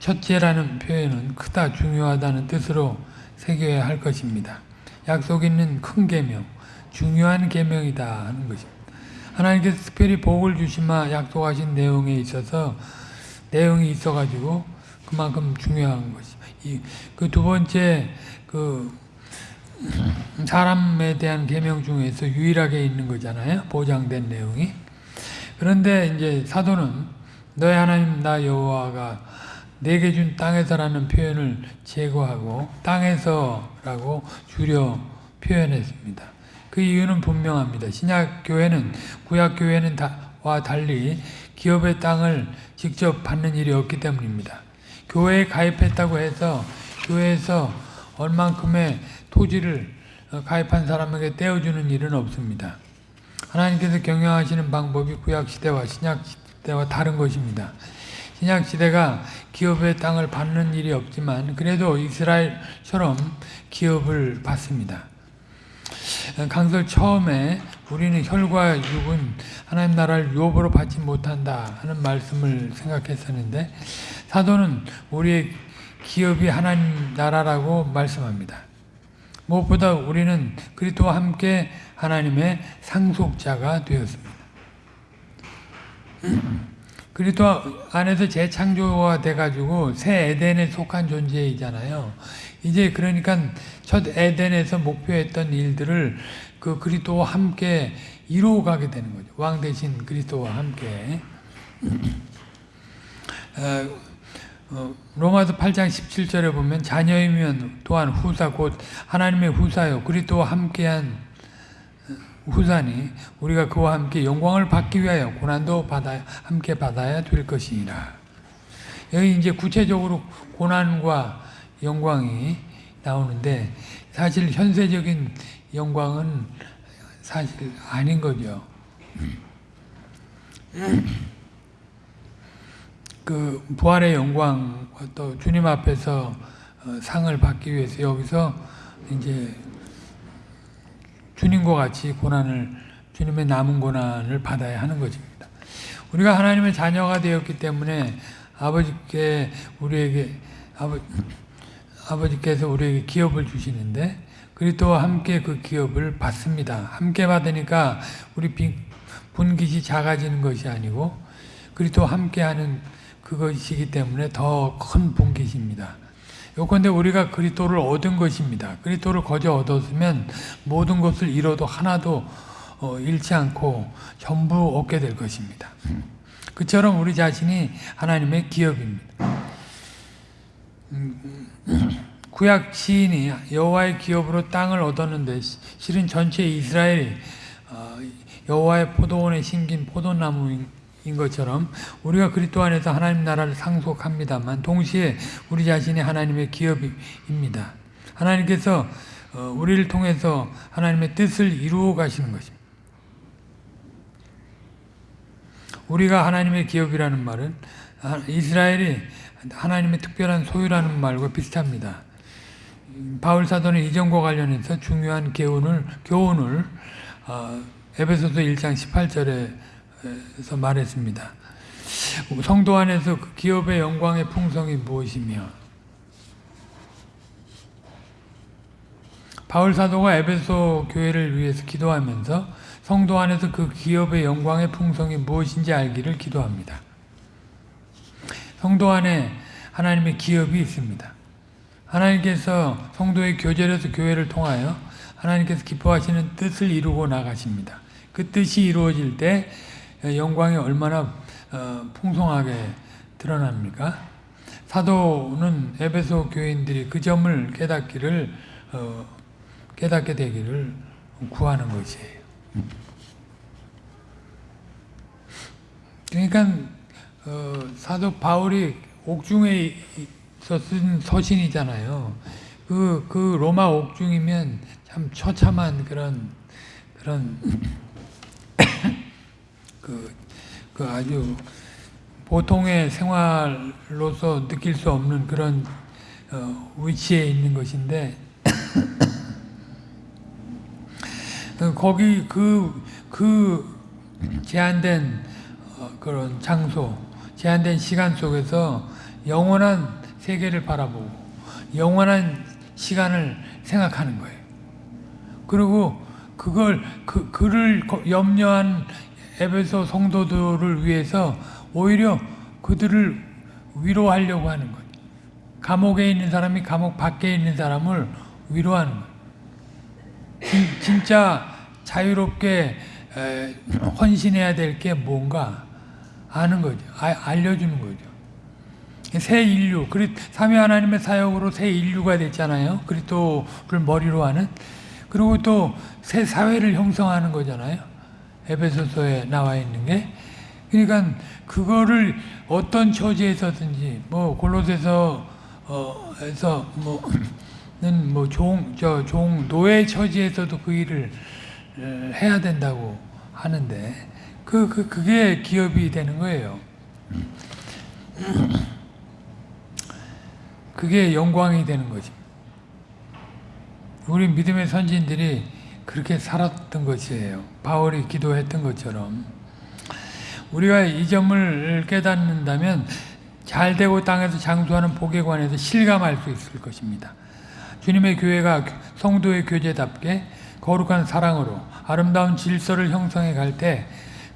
첫째라는 표현은 크다 중요하다는 뜻으로 새겨야 할 것입니다. 약속 있는 큰 계명, 중요한 계명이다 하는 것입니다. 하나님께서 특별히 복을 주시마 약속하신 내용에 있어서 내용이 있어가지고 그만큼 중요한 것입니다. 그두 번째 그 사람에 대한 계명 중에서 유일하게 있는 거잖아요. 보장된 내용이. 그런데 이제 사도는 너의 하나님 나 여호와가 내게 준 땅에서라는 표현을 제거하고 땅에서라고 줄여 표현했습니다. 그 이유는 분명합니다. 신약 교회는 구약 교회는 와 달리 기업의 땅을 직접 받는 일이 없기 때문입니다. 교회에 가입했다고 해서 교회에서 얼만큼의 토지를 어, 가입한 사람에게 떼어주는 일은 없습니다. 하나님께서 경영하시는 방법이 구약 시대와 신약 시대와 다른 것입니다. 신약 시대가 기업의 땅을 받는 일이 없지만 그래도 이스라엘처럼 기업을 받습니다. 강설 처음에 우리는 혈과 육은 하나님 나라를 유업으로 받지 못한다 하는 말씀을 생각했었는데 사도는 우리의 기업이 하나님 나라라고 말씀합니다. 무엇보다 우리는 그리스도와 함께 하나님의 상속자가 되었습니다. 그리스도 안에서 재창조가 돼가지고 새 에덴에 속한 존재이잖아요. 이제 그러니까 첫 에덴에서 목표했던 일들을 그 그리스도와 함께 이루어가게 되는 거죠. 왕 대신 그리스도와 함께. 어, 어, 로마서 8장 17절에 보면 자녀이면 또한 후사 곧 하나님의 후사요 그리스도와 함께한 후사니 우리가 그와 함께 영광을 받기 위하여 고난도 받아 함께 받아야 될 것이니라. 여기 이제 구체적으로 고난과 영광이 나오는데 사실 현세적인 영광은 사실 아닌 거죠. 그 부활의 영광 또 주님 앞에서 어, 상을 받기 위해서 여기서 이제 주님과 같이 고난을 주님의 남은 고난을 받아야 하는 것입니다. 우리가 하나님의 자녀가 되었기 때문에 아버지께 우리에게 아버 아버지께서 우리에게 기업을 주시는데 그리스도와 함께 그 기업을 받습니다. 함께 받으니까 우리 분깃이 작아지는 것이 아니고 그리스도와 함께하는 그것이기 때문에 더큰 분깃입니다. 요건데 우리가 그리스도를 얻은 것입니다. 그리스도를 거저 얻었으면 모든 것을 잃어도 하나도 어, 잃지 않고 전부 얻게 될 것입니다. 그처럼 우리 자신이 하나님의 기업입니다. 구약 시인이 여호와의 기업으로 땅을 얻었는데 실은 전체 이스라엘이 어, 여호와의 포도원에 심긴 포도나무인 것처럼 우리가 그리스도 안에서 하나님 나라를 상속합니다만 동시에 우리 자신이 하나님의 기업입니다. 하나님께서 어, 우리를 통해서 하나님의 뜻을 이루어 가시는 것입니다. 우리가 하나님의 기업이라는 말은 이스라엘이 하나님의 특별한 소유라는 말과 비슷합니다. 바울 사도는 이전과 관련해서 중요한 교훈을 교훈을 어, 에베소서 1장 18절에 서 말했습니다. 성도 안에서 그 기업의 영광의 풍성이 무엇이며 바울 사도가 에베소 교회를 위해서 기도하면서 성도 안에서 그 기업의 영광의 풍성이 무엇인지 알기를 기도합니다. 성도 안에 하나님의 기업이 있습니다. 하나님께서 성도의 교제로서 교회를 통하여 하나님께서 기뻐하시는 뜻을 이루고 나가십니다. 그 뜻이 이루어질 때 영광이 얼마나 어, 풍성하게 드러납니까? 사도는 에베소 교인들이 그 점을 깨닫기를 어, 깨닫게 되기를 구하는 것이에요. 그러니까 어, 사도 바울이 옥중에 쓴 서신이잖아요. 그, 그 로마 옥중이면 참 처참한 그런, 그런, 그, 그 아주 보통의 생활로서 느낄 수 없는 그런 어, 위치에 있는 것인데, 거기 그, 그 제한된 어, 그런 장소, 제한된 시간 속에서 영원한 세계를 바라보고 영원한 시간을 생각하는 거예요. 그리고 그걸 그 그를 염려한 에베소 성도들을 위해서 오히려 그들을 위로하려고 하는 거예요. 감옥에 있는 사람이 감옥 밖에 있는 사람을 위로하는 거예요. 진, 짜 자유롭게 에, 헌신해야 될 게 뭔가 아는 거죠. 아, 알려주는 거죠. 새 인류, 삼위 하나님의 사역으로 새 인류가 됐잖아요. 그리스도를 머리로 하는. 그리고 또 새 사회를 형성하는 거잖아요. 에베소서에 나와 있는 게. 그러니까 그거를 어떤 처지에서든지 뭐 골로새서 어에서 뭐는 뭐종 저종 노예 처지에서도 그 일을 해야 된다고 하는데 그, 그 그게 기업이 되는 거예요. 그게 영광이 되는 거지. 우리 믿음의 선진들이 그렇게 살았던 것이에요. 바울이 기도했던 것처럼. 우리가 이 점을 깨닫는다면 잘 되고 땅에서 장수하는 복에 관해서 실감할 수 있을 것입니다. 주님의 교회가 성도의 교제답게 거룩한 사랑으로 아름다운 질서를 형성해 갈 때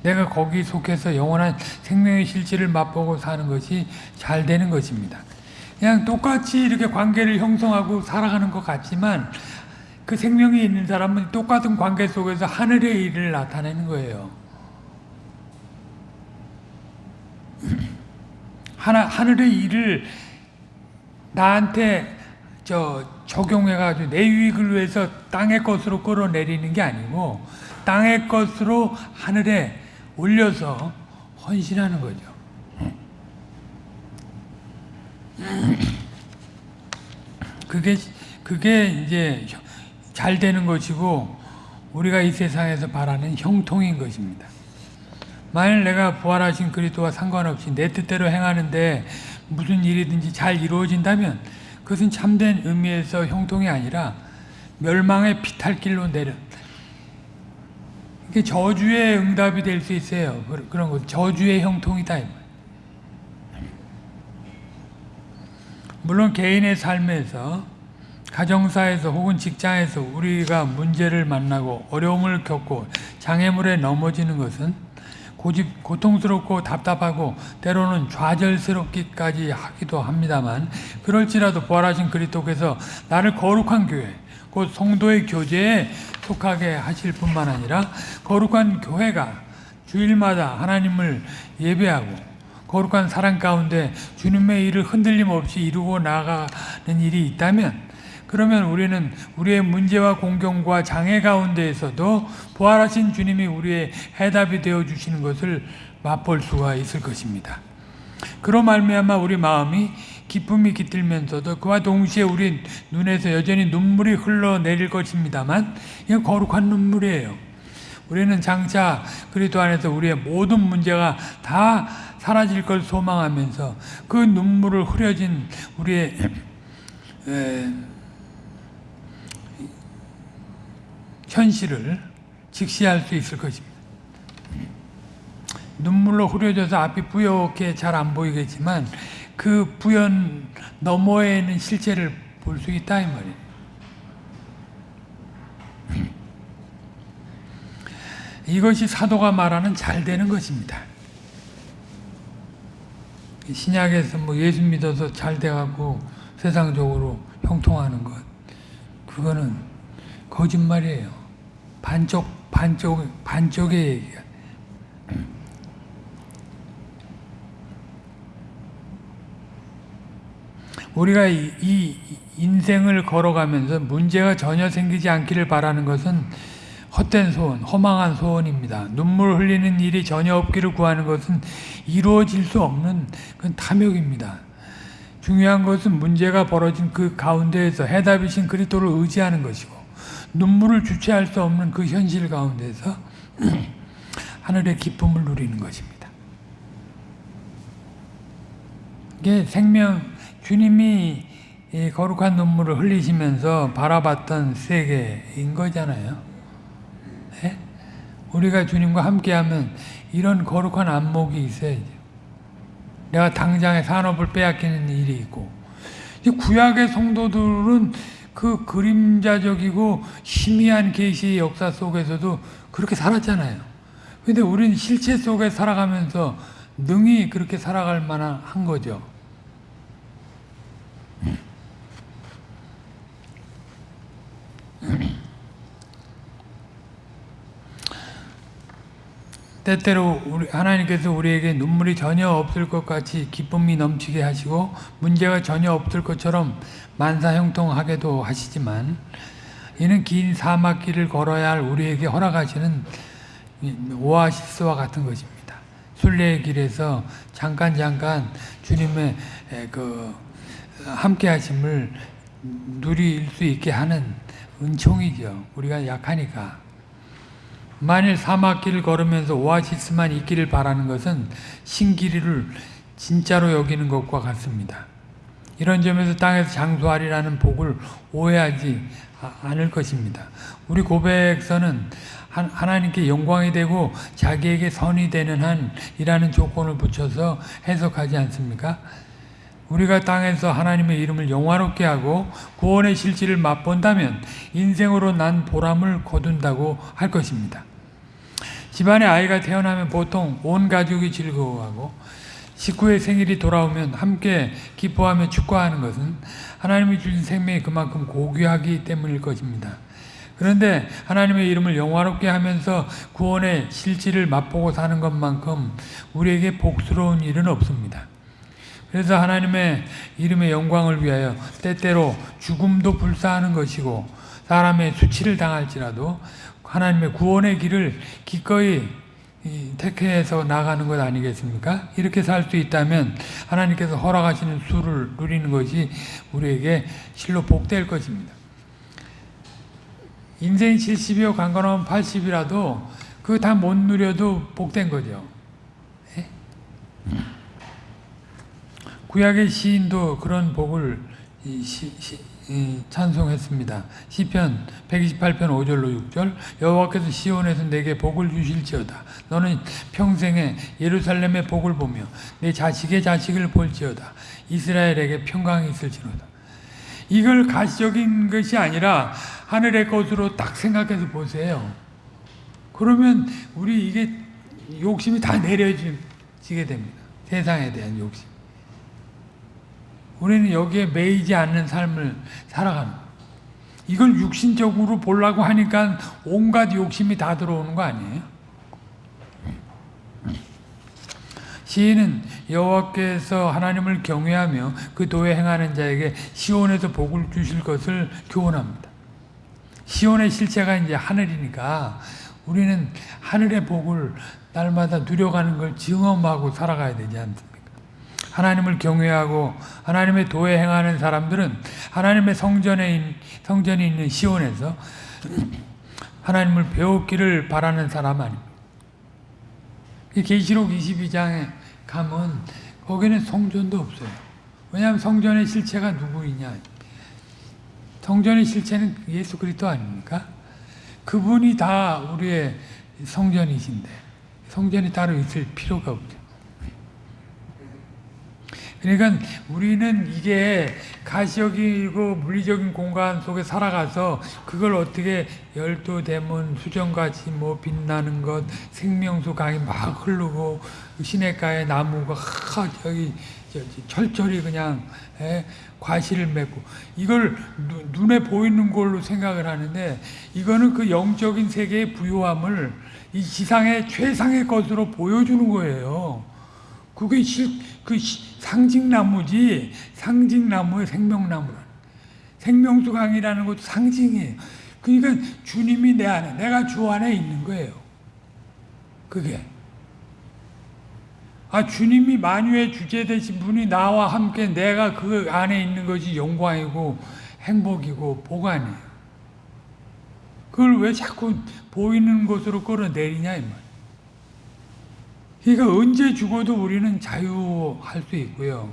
내가 거기 속해서 영원한 생명의 실질을 맛보고 사는 것이 잘 되는 것입니다. 그냥 똑같이 이렇게 관계를 형성하고 살아가는 것 같지만 그 생명이 있는 사람은 똑같은 관계 속에서 하늘의 일을 나타내는 거예요. 하나, 하늘의 일을 나한테 저 적용해가지고 내 유익을 위해서 땅의 것으로 끌어내리는 게 아니고 땅의 것으로 하늘에 올려서 헌신하는 거죠. 그게 그게 이제 잘 되는 것이고 우리가 이 세상에서 바라는 형통인 것입니다. 만일 내가 부활하신 그리스도와 상관없이 내 뜻대로 행하는데 무슨 일이든지 잘 이루어진다면 그것은 참된 의미에서 형통이 아니라 멸망의 피탈길로 내려 이게 저주의 응답이 될 수 있어요. 그런 것 저주의 형통이다. 물론 개인의 삶에서 가정사에서 혹은 직장에서 우리가 문제를 만나고 어려움을 겪고 장애물에 넘어지는 것은 고집, 고통스럽고 답답하고 때로는 좌절스럽기까지 하기도 합니다만 그럴지라도 부활하신 그리스도께서 나를 거룩한 교회 곧 성도의 교제에 속하게 하실 뿐만 아니라 거룩한 교회가 주일마다 하나님을 예배하고 거룩한 사랑 가운데 주님의 일을 흔들림 없이 이루고 나가는 일이 있다면 그러면 우리는 우리의 문제와 공경과 장애 가운데에서도 부활하신 주님이 우리의 해답이 되어 주시는 것을 맛볼 수가 있을 것입니다. 그로 말미암아 우리 마음이 기쁨이 깃들면서도 그와 동시에 우리 눈에서 여전히 눈물이 흘러내릴 것입니다만 이건 거룩한 눈물이에요. 우리는 장차 그리스도 안에서 우리의 모든 문제가 다 사라질 걸 소망하면서 그 눈물을 흐려진 우리의 에, 현실을 직시할 수 있을 것입니다. 눈물로 흐려져서 앞이 뿌옇게 잘 안 보이겠지만 그 부연 너머에는 실체를 볼 수 있다 이 말이에요. 이것이 사도가 말하는 잘 되는 것입니다. 신약에서 뭐 예수 믿어서 잘 돼가고 세상적으로 형통하는 것 그거는 거짓말이에요. 반쪽 반쪽 반쪽의 얘기야. 우리가 이, 이 인생을 걸어가면서 문제가 전혀 생기지 않기를 바라는 것은 헛된 소원, 허망한 소원입니다. 눈물 흘리는 일이 전혀 없기를 구하는 것은 이루어질 수 없는 그 탐욕입니다. 중요한 것은 문제가 벌어진 그 가운데에서 해답이신 그리스도를 의지하는 것이고 눈물을 주체할 수 없는 그 현실 가운데서 하늘의 기쁨을 누리는 것입니다. 이게 생명 주님이 거룩한 눈물을 흘리시면서 바라봤던 세계인 거잖아요. 네? 우리가 주님과 함께하면 이런 거룩한 안목이 있어야죠. 내가 당장의 산업을 빼앗기는 일이 있고 구약의 성도들은 그 그림자적이고 희미한 계시의 역사 속에서도 그렇게 살았잖아요. 근데 우리는 실체 속에 살아가면서 능히 그렇게 살아갈 만한 한 거죠. 때때로 우리 하나님께서 우리에게 눈물이 전혀 없을 것 같이 기쁨이 넘치게 하시고 문제가 전혀 없을 것처럼 만사형통하게도 하시지만 이는 긴 사막길을 걸어야 할 우리에게 허락하시는 오아시스와 같은 것입니다. 순례의 길에서 잠깐 잠깐 주님의 그 함께 하심을 누릴 수 있게 하는 은총이죠. 우리가 약하니까. 만일 사막길을 걸으면서 오아시스만 있기를 바라는 것은 신기리를 진짜로 여기는 것과 같습니다. 이런 점에서 땅에서 장수하리라는 복을 오해하지 않을 것입니다. 우리 고백서는 하나님께 영광이 되고 자기에게 선이 되는 한이라는 조건을 붙여서 해석하지 않습니까? 우리가 땅에서 하나님의 이름을 영화롭게 하고 구원의 실질을 맛본다면 인생으로 난 보람을 거둔다고 할 것입니다. 집안에 아이가 태어나면 보통 온 가족이 즐거워하고 식구의 생일이 돌아오면 함께 기뻐하며 축하하는 것은 하나님이 주신 생명이 그만큼 고귀하기 때문일 것입니다. 그런데 하나님의 이름을 영화롭게 하면서 구원의 실질을 맛보고 사는 것만큼 우리에게 복스러운 일은 없습니다. 그래서 하나님의 이름의 영광을 위하여 때때로 죽음도 불사하는 것이고 사람의 수치를 당할지라도 하나님의 구원의 길을 기꺼이 택해서 나가는 것 아니겠습니까? 이렇게 살 수 있다면 하나님께서 허락하시는 수를 누리는 것이 우리에게 실로 복될 것입니다. 인생 70이요 강건하면 80이라도 그거 다 못 누려도 복된 거죠. 예? 구약의 시인도 그런 복을 시, 시, 찬송했습니다. 시편 128편 5절로 6절 여호와께서 시온에서 내게 복을 주실지어다. 너는 평생에 예루살렘의 복을 보며 내 자식의 자식을 볼지어다. 이스라엘에게 평강이 있을지로다. 이걸 가시적인 것이 아니라 하늘의 것으로 딱 생각해서 보세요. 그러면 우리 이게 욕심이 다 내려지게 됩니다. 세상에 대한 욕심. 우리는 여기에 매이지 않는 삶을 살아가는 이걸 육신적으로 보려고 하니까 온갖 욕심이 다 들어오는 거 아니에요? 시인은 여호와께서 하나님을 경외하며 그 도에 행하는 자에게 시온에서 복을 주실 것을 교훈합니다. 시온의 실체가 이제 하늘이니까 우리는 하늘의 복을 날마다 누려가는 걸 증험하고 살아가야 되지 않습니까? 하나님을 경외하고 하나님의 도에 행하는 사람들은 하나님의 성전에 성전이 있는 시온에서 하나님을 배웠기를 바라는 사람 아닙니까? 계시록 22장에 가면 거기는 성전도 없어요. 왜냐하면 성전의 실체가 누구이냐? 성전의 실체는 예수 그리스도 아닙니까? 그분이 다 우리의 성전이신데 성전이 따로 있을 필요가 없죠. 그러니까 우리는 이게 가시적이고 물리적인 공간 속에 살아가서 그걸 어떻게 열두 대문 수정같이 뭐 빛나는 것 생명수 강이 막 흐르고 시냇가에 나무가 하, 저기 철저히 그냥 에, 과실을 맺고 이걸 누, 눈에 보이는 걸로 생각을 하는데 이거는 그 영적인 세계의 부요함을 이 지상의 최상의 것으로 보여주는 거예요. 그게 실, 그 상징나무지 상징나무의 생명나무라. 생명수 강이라는 것도 상징이에요. 그러니까 주님이 내 안에, 내가 주 안에 있는 거예요. 그게. 아, 주님이 만유의 주제 되신 분이 나와 함께 내가 그 안에 있는 것이 영광이고 행복이고 보관이에요. 그걸 왜 자꾸 보이는 것으로 끌어내리냐, 이 말. 그러니까 언제 죽어도 우리는 자유할 수 있고요.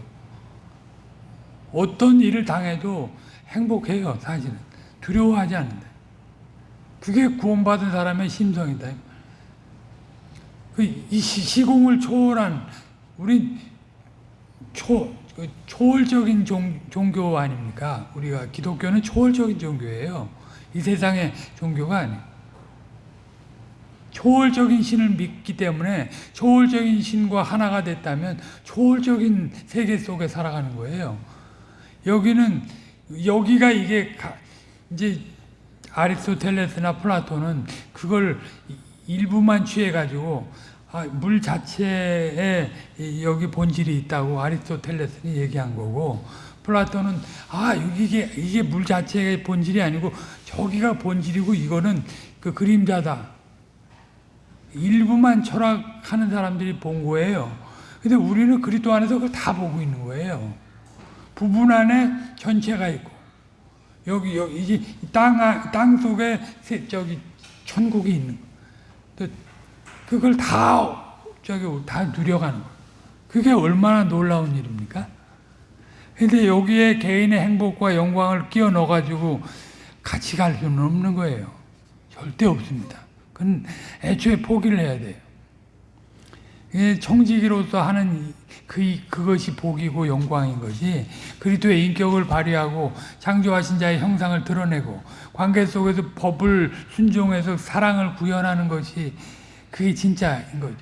어떤 일을 당해도 행복해요, 사실은. 두려워하지 않는다. 그게 구원받은 사람의 심성이다. 이 시공을 초월한, 우리 초, 그 초월적인 종, 종교 아닙니까? 우리가 기독교는 초월적인 종교예요. 이 세상의 종교가 아니에요. 초월적인 신을 믿기 때문에 초월적인 신과 하나가 됐다면 초월적인 세계 속에 살아가는 거예요. 여기는 여기가 이게 이제 아리스토텔레스나 플라톤은 그걸 일부만 취해 가지고 아, 물 자체에 여기 본질이 있다고 아리스토텔레스는 얘기한 거고 플라톤은 아 이게 이게 물 자체의 본질이 아니고 저기가 본질이고 이거는 그 그림자다. 일부만 철학하는 사람들이 본 거예요. 근데 우리는 그리스도 안에서 그걸 다 보고 있는 거예요. 부분 안에 전체가 있고 여기 여기 이제 땅 땅 속에 저기 천국이 있는 거. 그걸 다 저기 다 누려가는 거. 그게 얼마나 놀라운 일입니까? 근데 여기에 개인의 행복과 영광을 끼워 넣어 가지고 같이 갈 수는 없는 거예요. 절대 없습니다. 그건 애초에 포기를 해야 돼요. 예, 청지기로서 하는 그 그것이 복이고 영광인 것이 그리스도의 인격을 발휘하고 창조하신 자의 형상을 드러내고 관계 속에서 법을 순종해서 사랑을 구현하는 것이 그게 진짜인 거죠.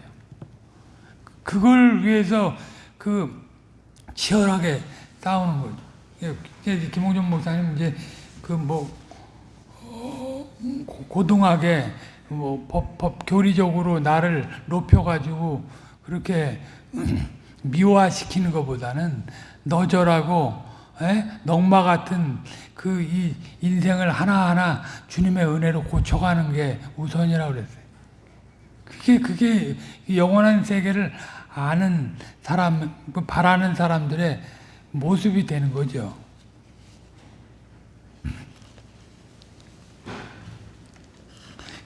그걸 위해서 그 치열하게 싸우는 거죠. 예, 김홍준 목사님 이제 그뭐 고등하게 뭐 법, 법 교리적으로 나를 높여가지고 그렇게 미화시키는 것보다는 너절하고 에? 넉마 같은 그 이 인생을 하나하나 주님의 은혜로 고쳐가는 게 우선이라고 그랬어요. 그게 그게 이 영원한 세계를 아는 사람, 그 바라는 사람들의 모습이 되는 거죠.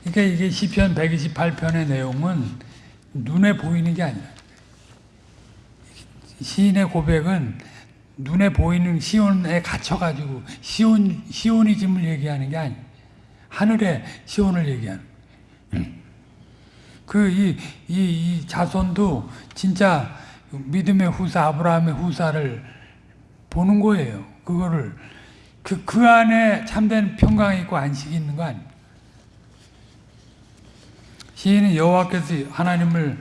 그러니까 이게 시편 128편의 내용은 눈에 보이는 게 아니라 시인의 고백은 눈에 보이는 시온에 갇혀가지고 시온 시온이즘을 얘기하는 게 아니. 하늘의 시온을 얘기하는. 그이 이, 이 자손도 진짜 믿음의 후사 아브라함의 후사를 보는 거예요. 그거를 그, 그 안에 참된 평강이 있고 안식이 있는 거 아니에요. 시인은 여호와께서 하나님을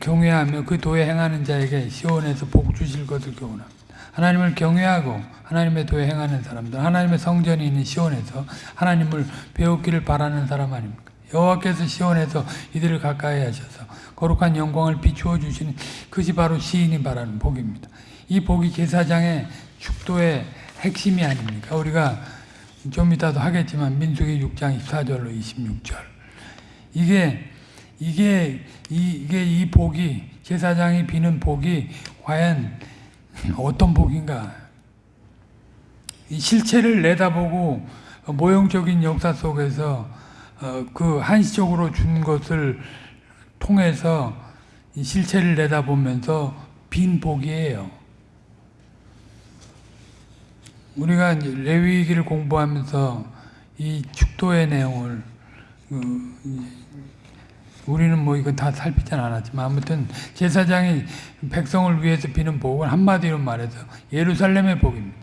경외하며 그 도에 행하는 자에게 시온에서 복 주실 것을 교훈합니다. 하나님을 경외하고 하나님의 도에 행하는 사람들, 하나님의 성전이 있는 시온에서 하나님을 배우기를 바라는 사람 아닙니까? 여호와께서 시온에서 이들을 가까이 하셔서 거룩한 영광을 비추어 주시는 그것이 바로 시인이 바라는 복입니다. 이 복이 제사장의 축도의 핵심이 아닙니까? 우리가 좀 이따도 하겠지만 민수기 6장 24절로 26절 이게 이게 이, 이게 이 복이 제사장이 비는 복이 과연 어떤 복인가? 이 실체를 내다보고 모형적인 역사 속에서 어, 그 한시적으로 준 것을 통해서 이 실체를 내다보면서 빈 복이에요. 우리가 레위기를 공부하면서 이 축도의 내용을 그 우리는 뭐 이건 다 살피진 않았지만 아무튼 제사장이 백성을 위해서 비는 복은 한마디로 말해서 예루살렘의 복입니다.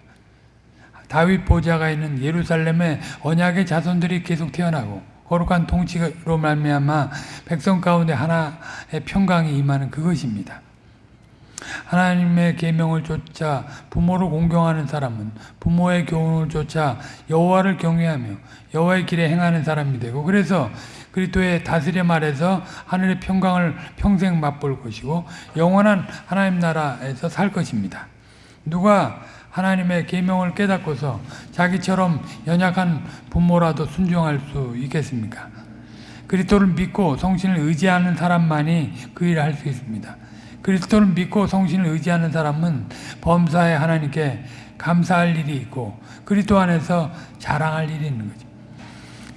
다윗 보좌가 있는 예루살렘에 언약의 자손들이 계속 태어나고 거룩한 통치로 말미암아 백성 가운데 하나의 평강이 임하는 그것입니다. 하나님의 계명을 쫓아 부모를 공경하는 사람은 부모의 교훈을 쫓아 여호와를 경외하며 여호와의 길에 행하는 사람이 되고 그래서 그리스도의 다스림 아래서 하늘의 평강을 평생 맛볼 것이고 영원한 하나님 나라에서 살 것입니다. 누가 하나님의 계명을 깨닫고서 자기처럼 연약한 부모라도 순종할 수 있겠습니까? 그리스도를 믿고 성신을 의지하는 사람만이 그 일을 할 수 있습니다. 그리스도를 믿고 성신을 의지하는 사람은 범사에 하나님께 감사할 일이 있고 그리스도 안에서 자랑할 일이 있는 거죠.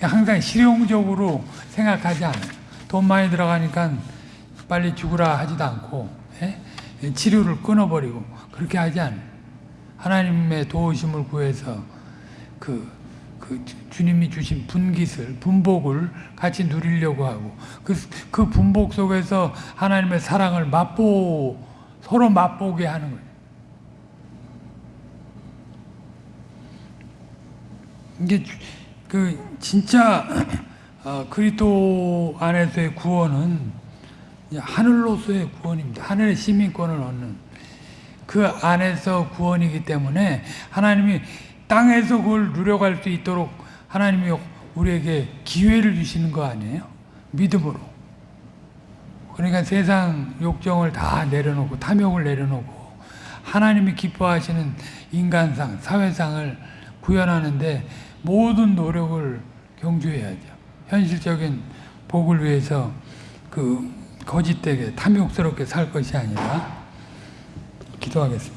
항상 실용적으로 생각하지 않아요. 돈 많이 들어가니까 빨리 죽으라 하지도 않고 예? 치료를 끊어버리고 그렇게 하지 않아요. 하나님의 도우심을 구해서 그, 그 주님이 주신 분깃을 분복을 같이 누리려고 하고 그, 그 분복 속에서 하나님의 사랑을 맛보 서로 맛보게 하는 거예요. 이게 그 진짜 어, 그리스도 안에서의 구원은 하늘로서의 구원입니다. 하늘의 시민권을 얻는 그 안에서 구원이기 때문에 하나님이 땅에서 그걸 누려갈 수 있도록 하나님이 우리에게 기회를 주시는 거 아니에요? 믿음으로. 그러니까 세상 욕정을 다 내려놓고 탐욕을 내려놓고 하나님이 기뻐하시는 인간상, 사회상을 구현하는데 모든 노력을 경주해야죠. 현실적인 복을 위해서 그 거짓되게 탐욕스럽게 살 것이 아니라 기도하겠습니다.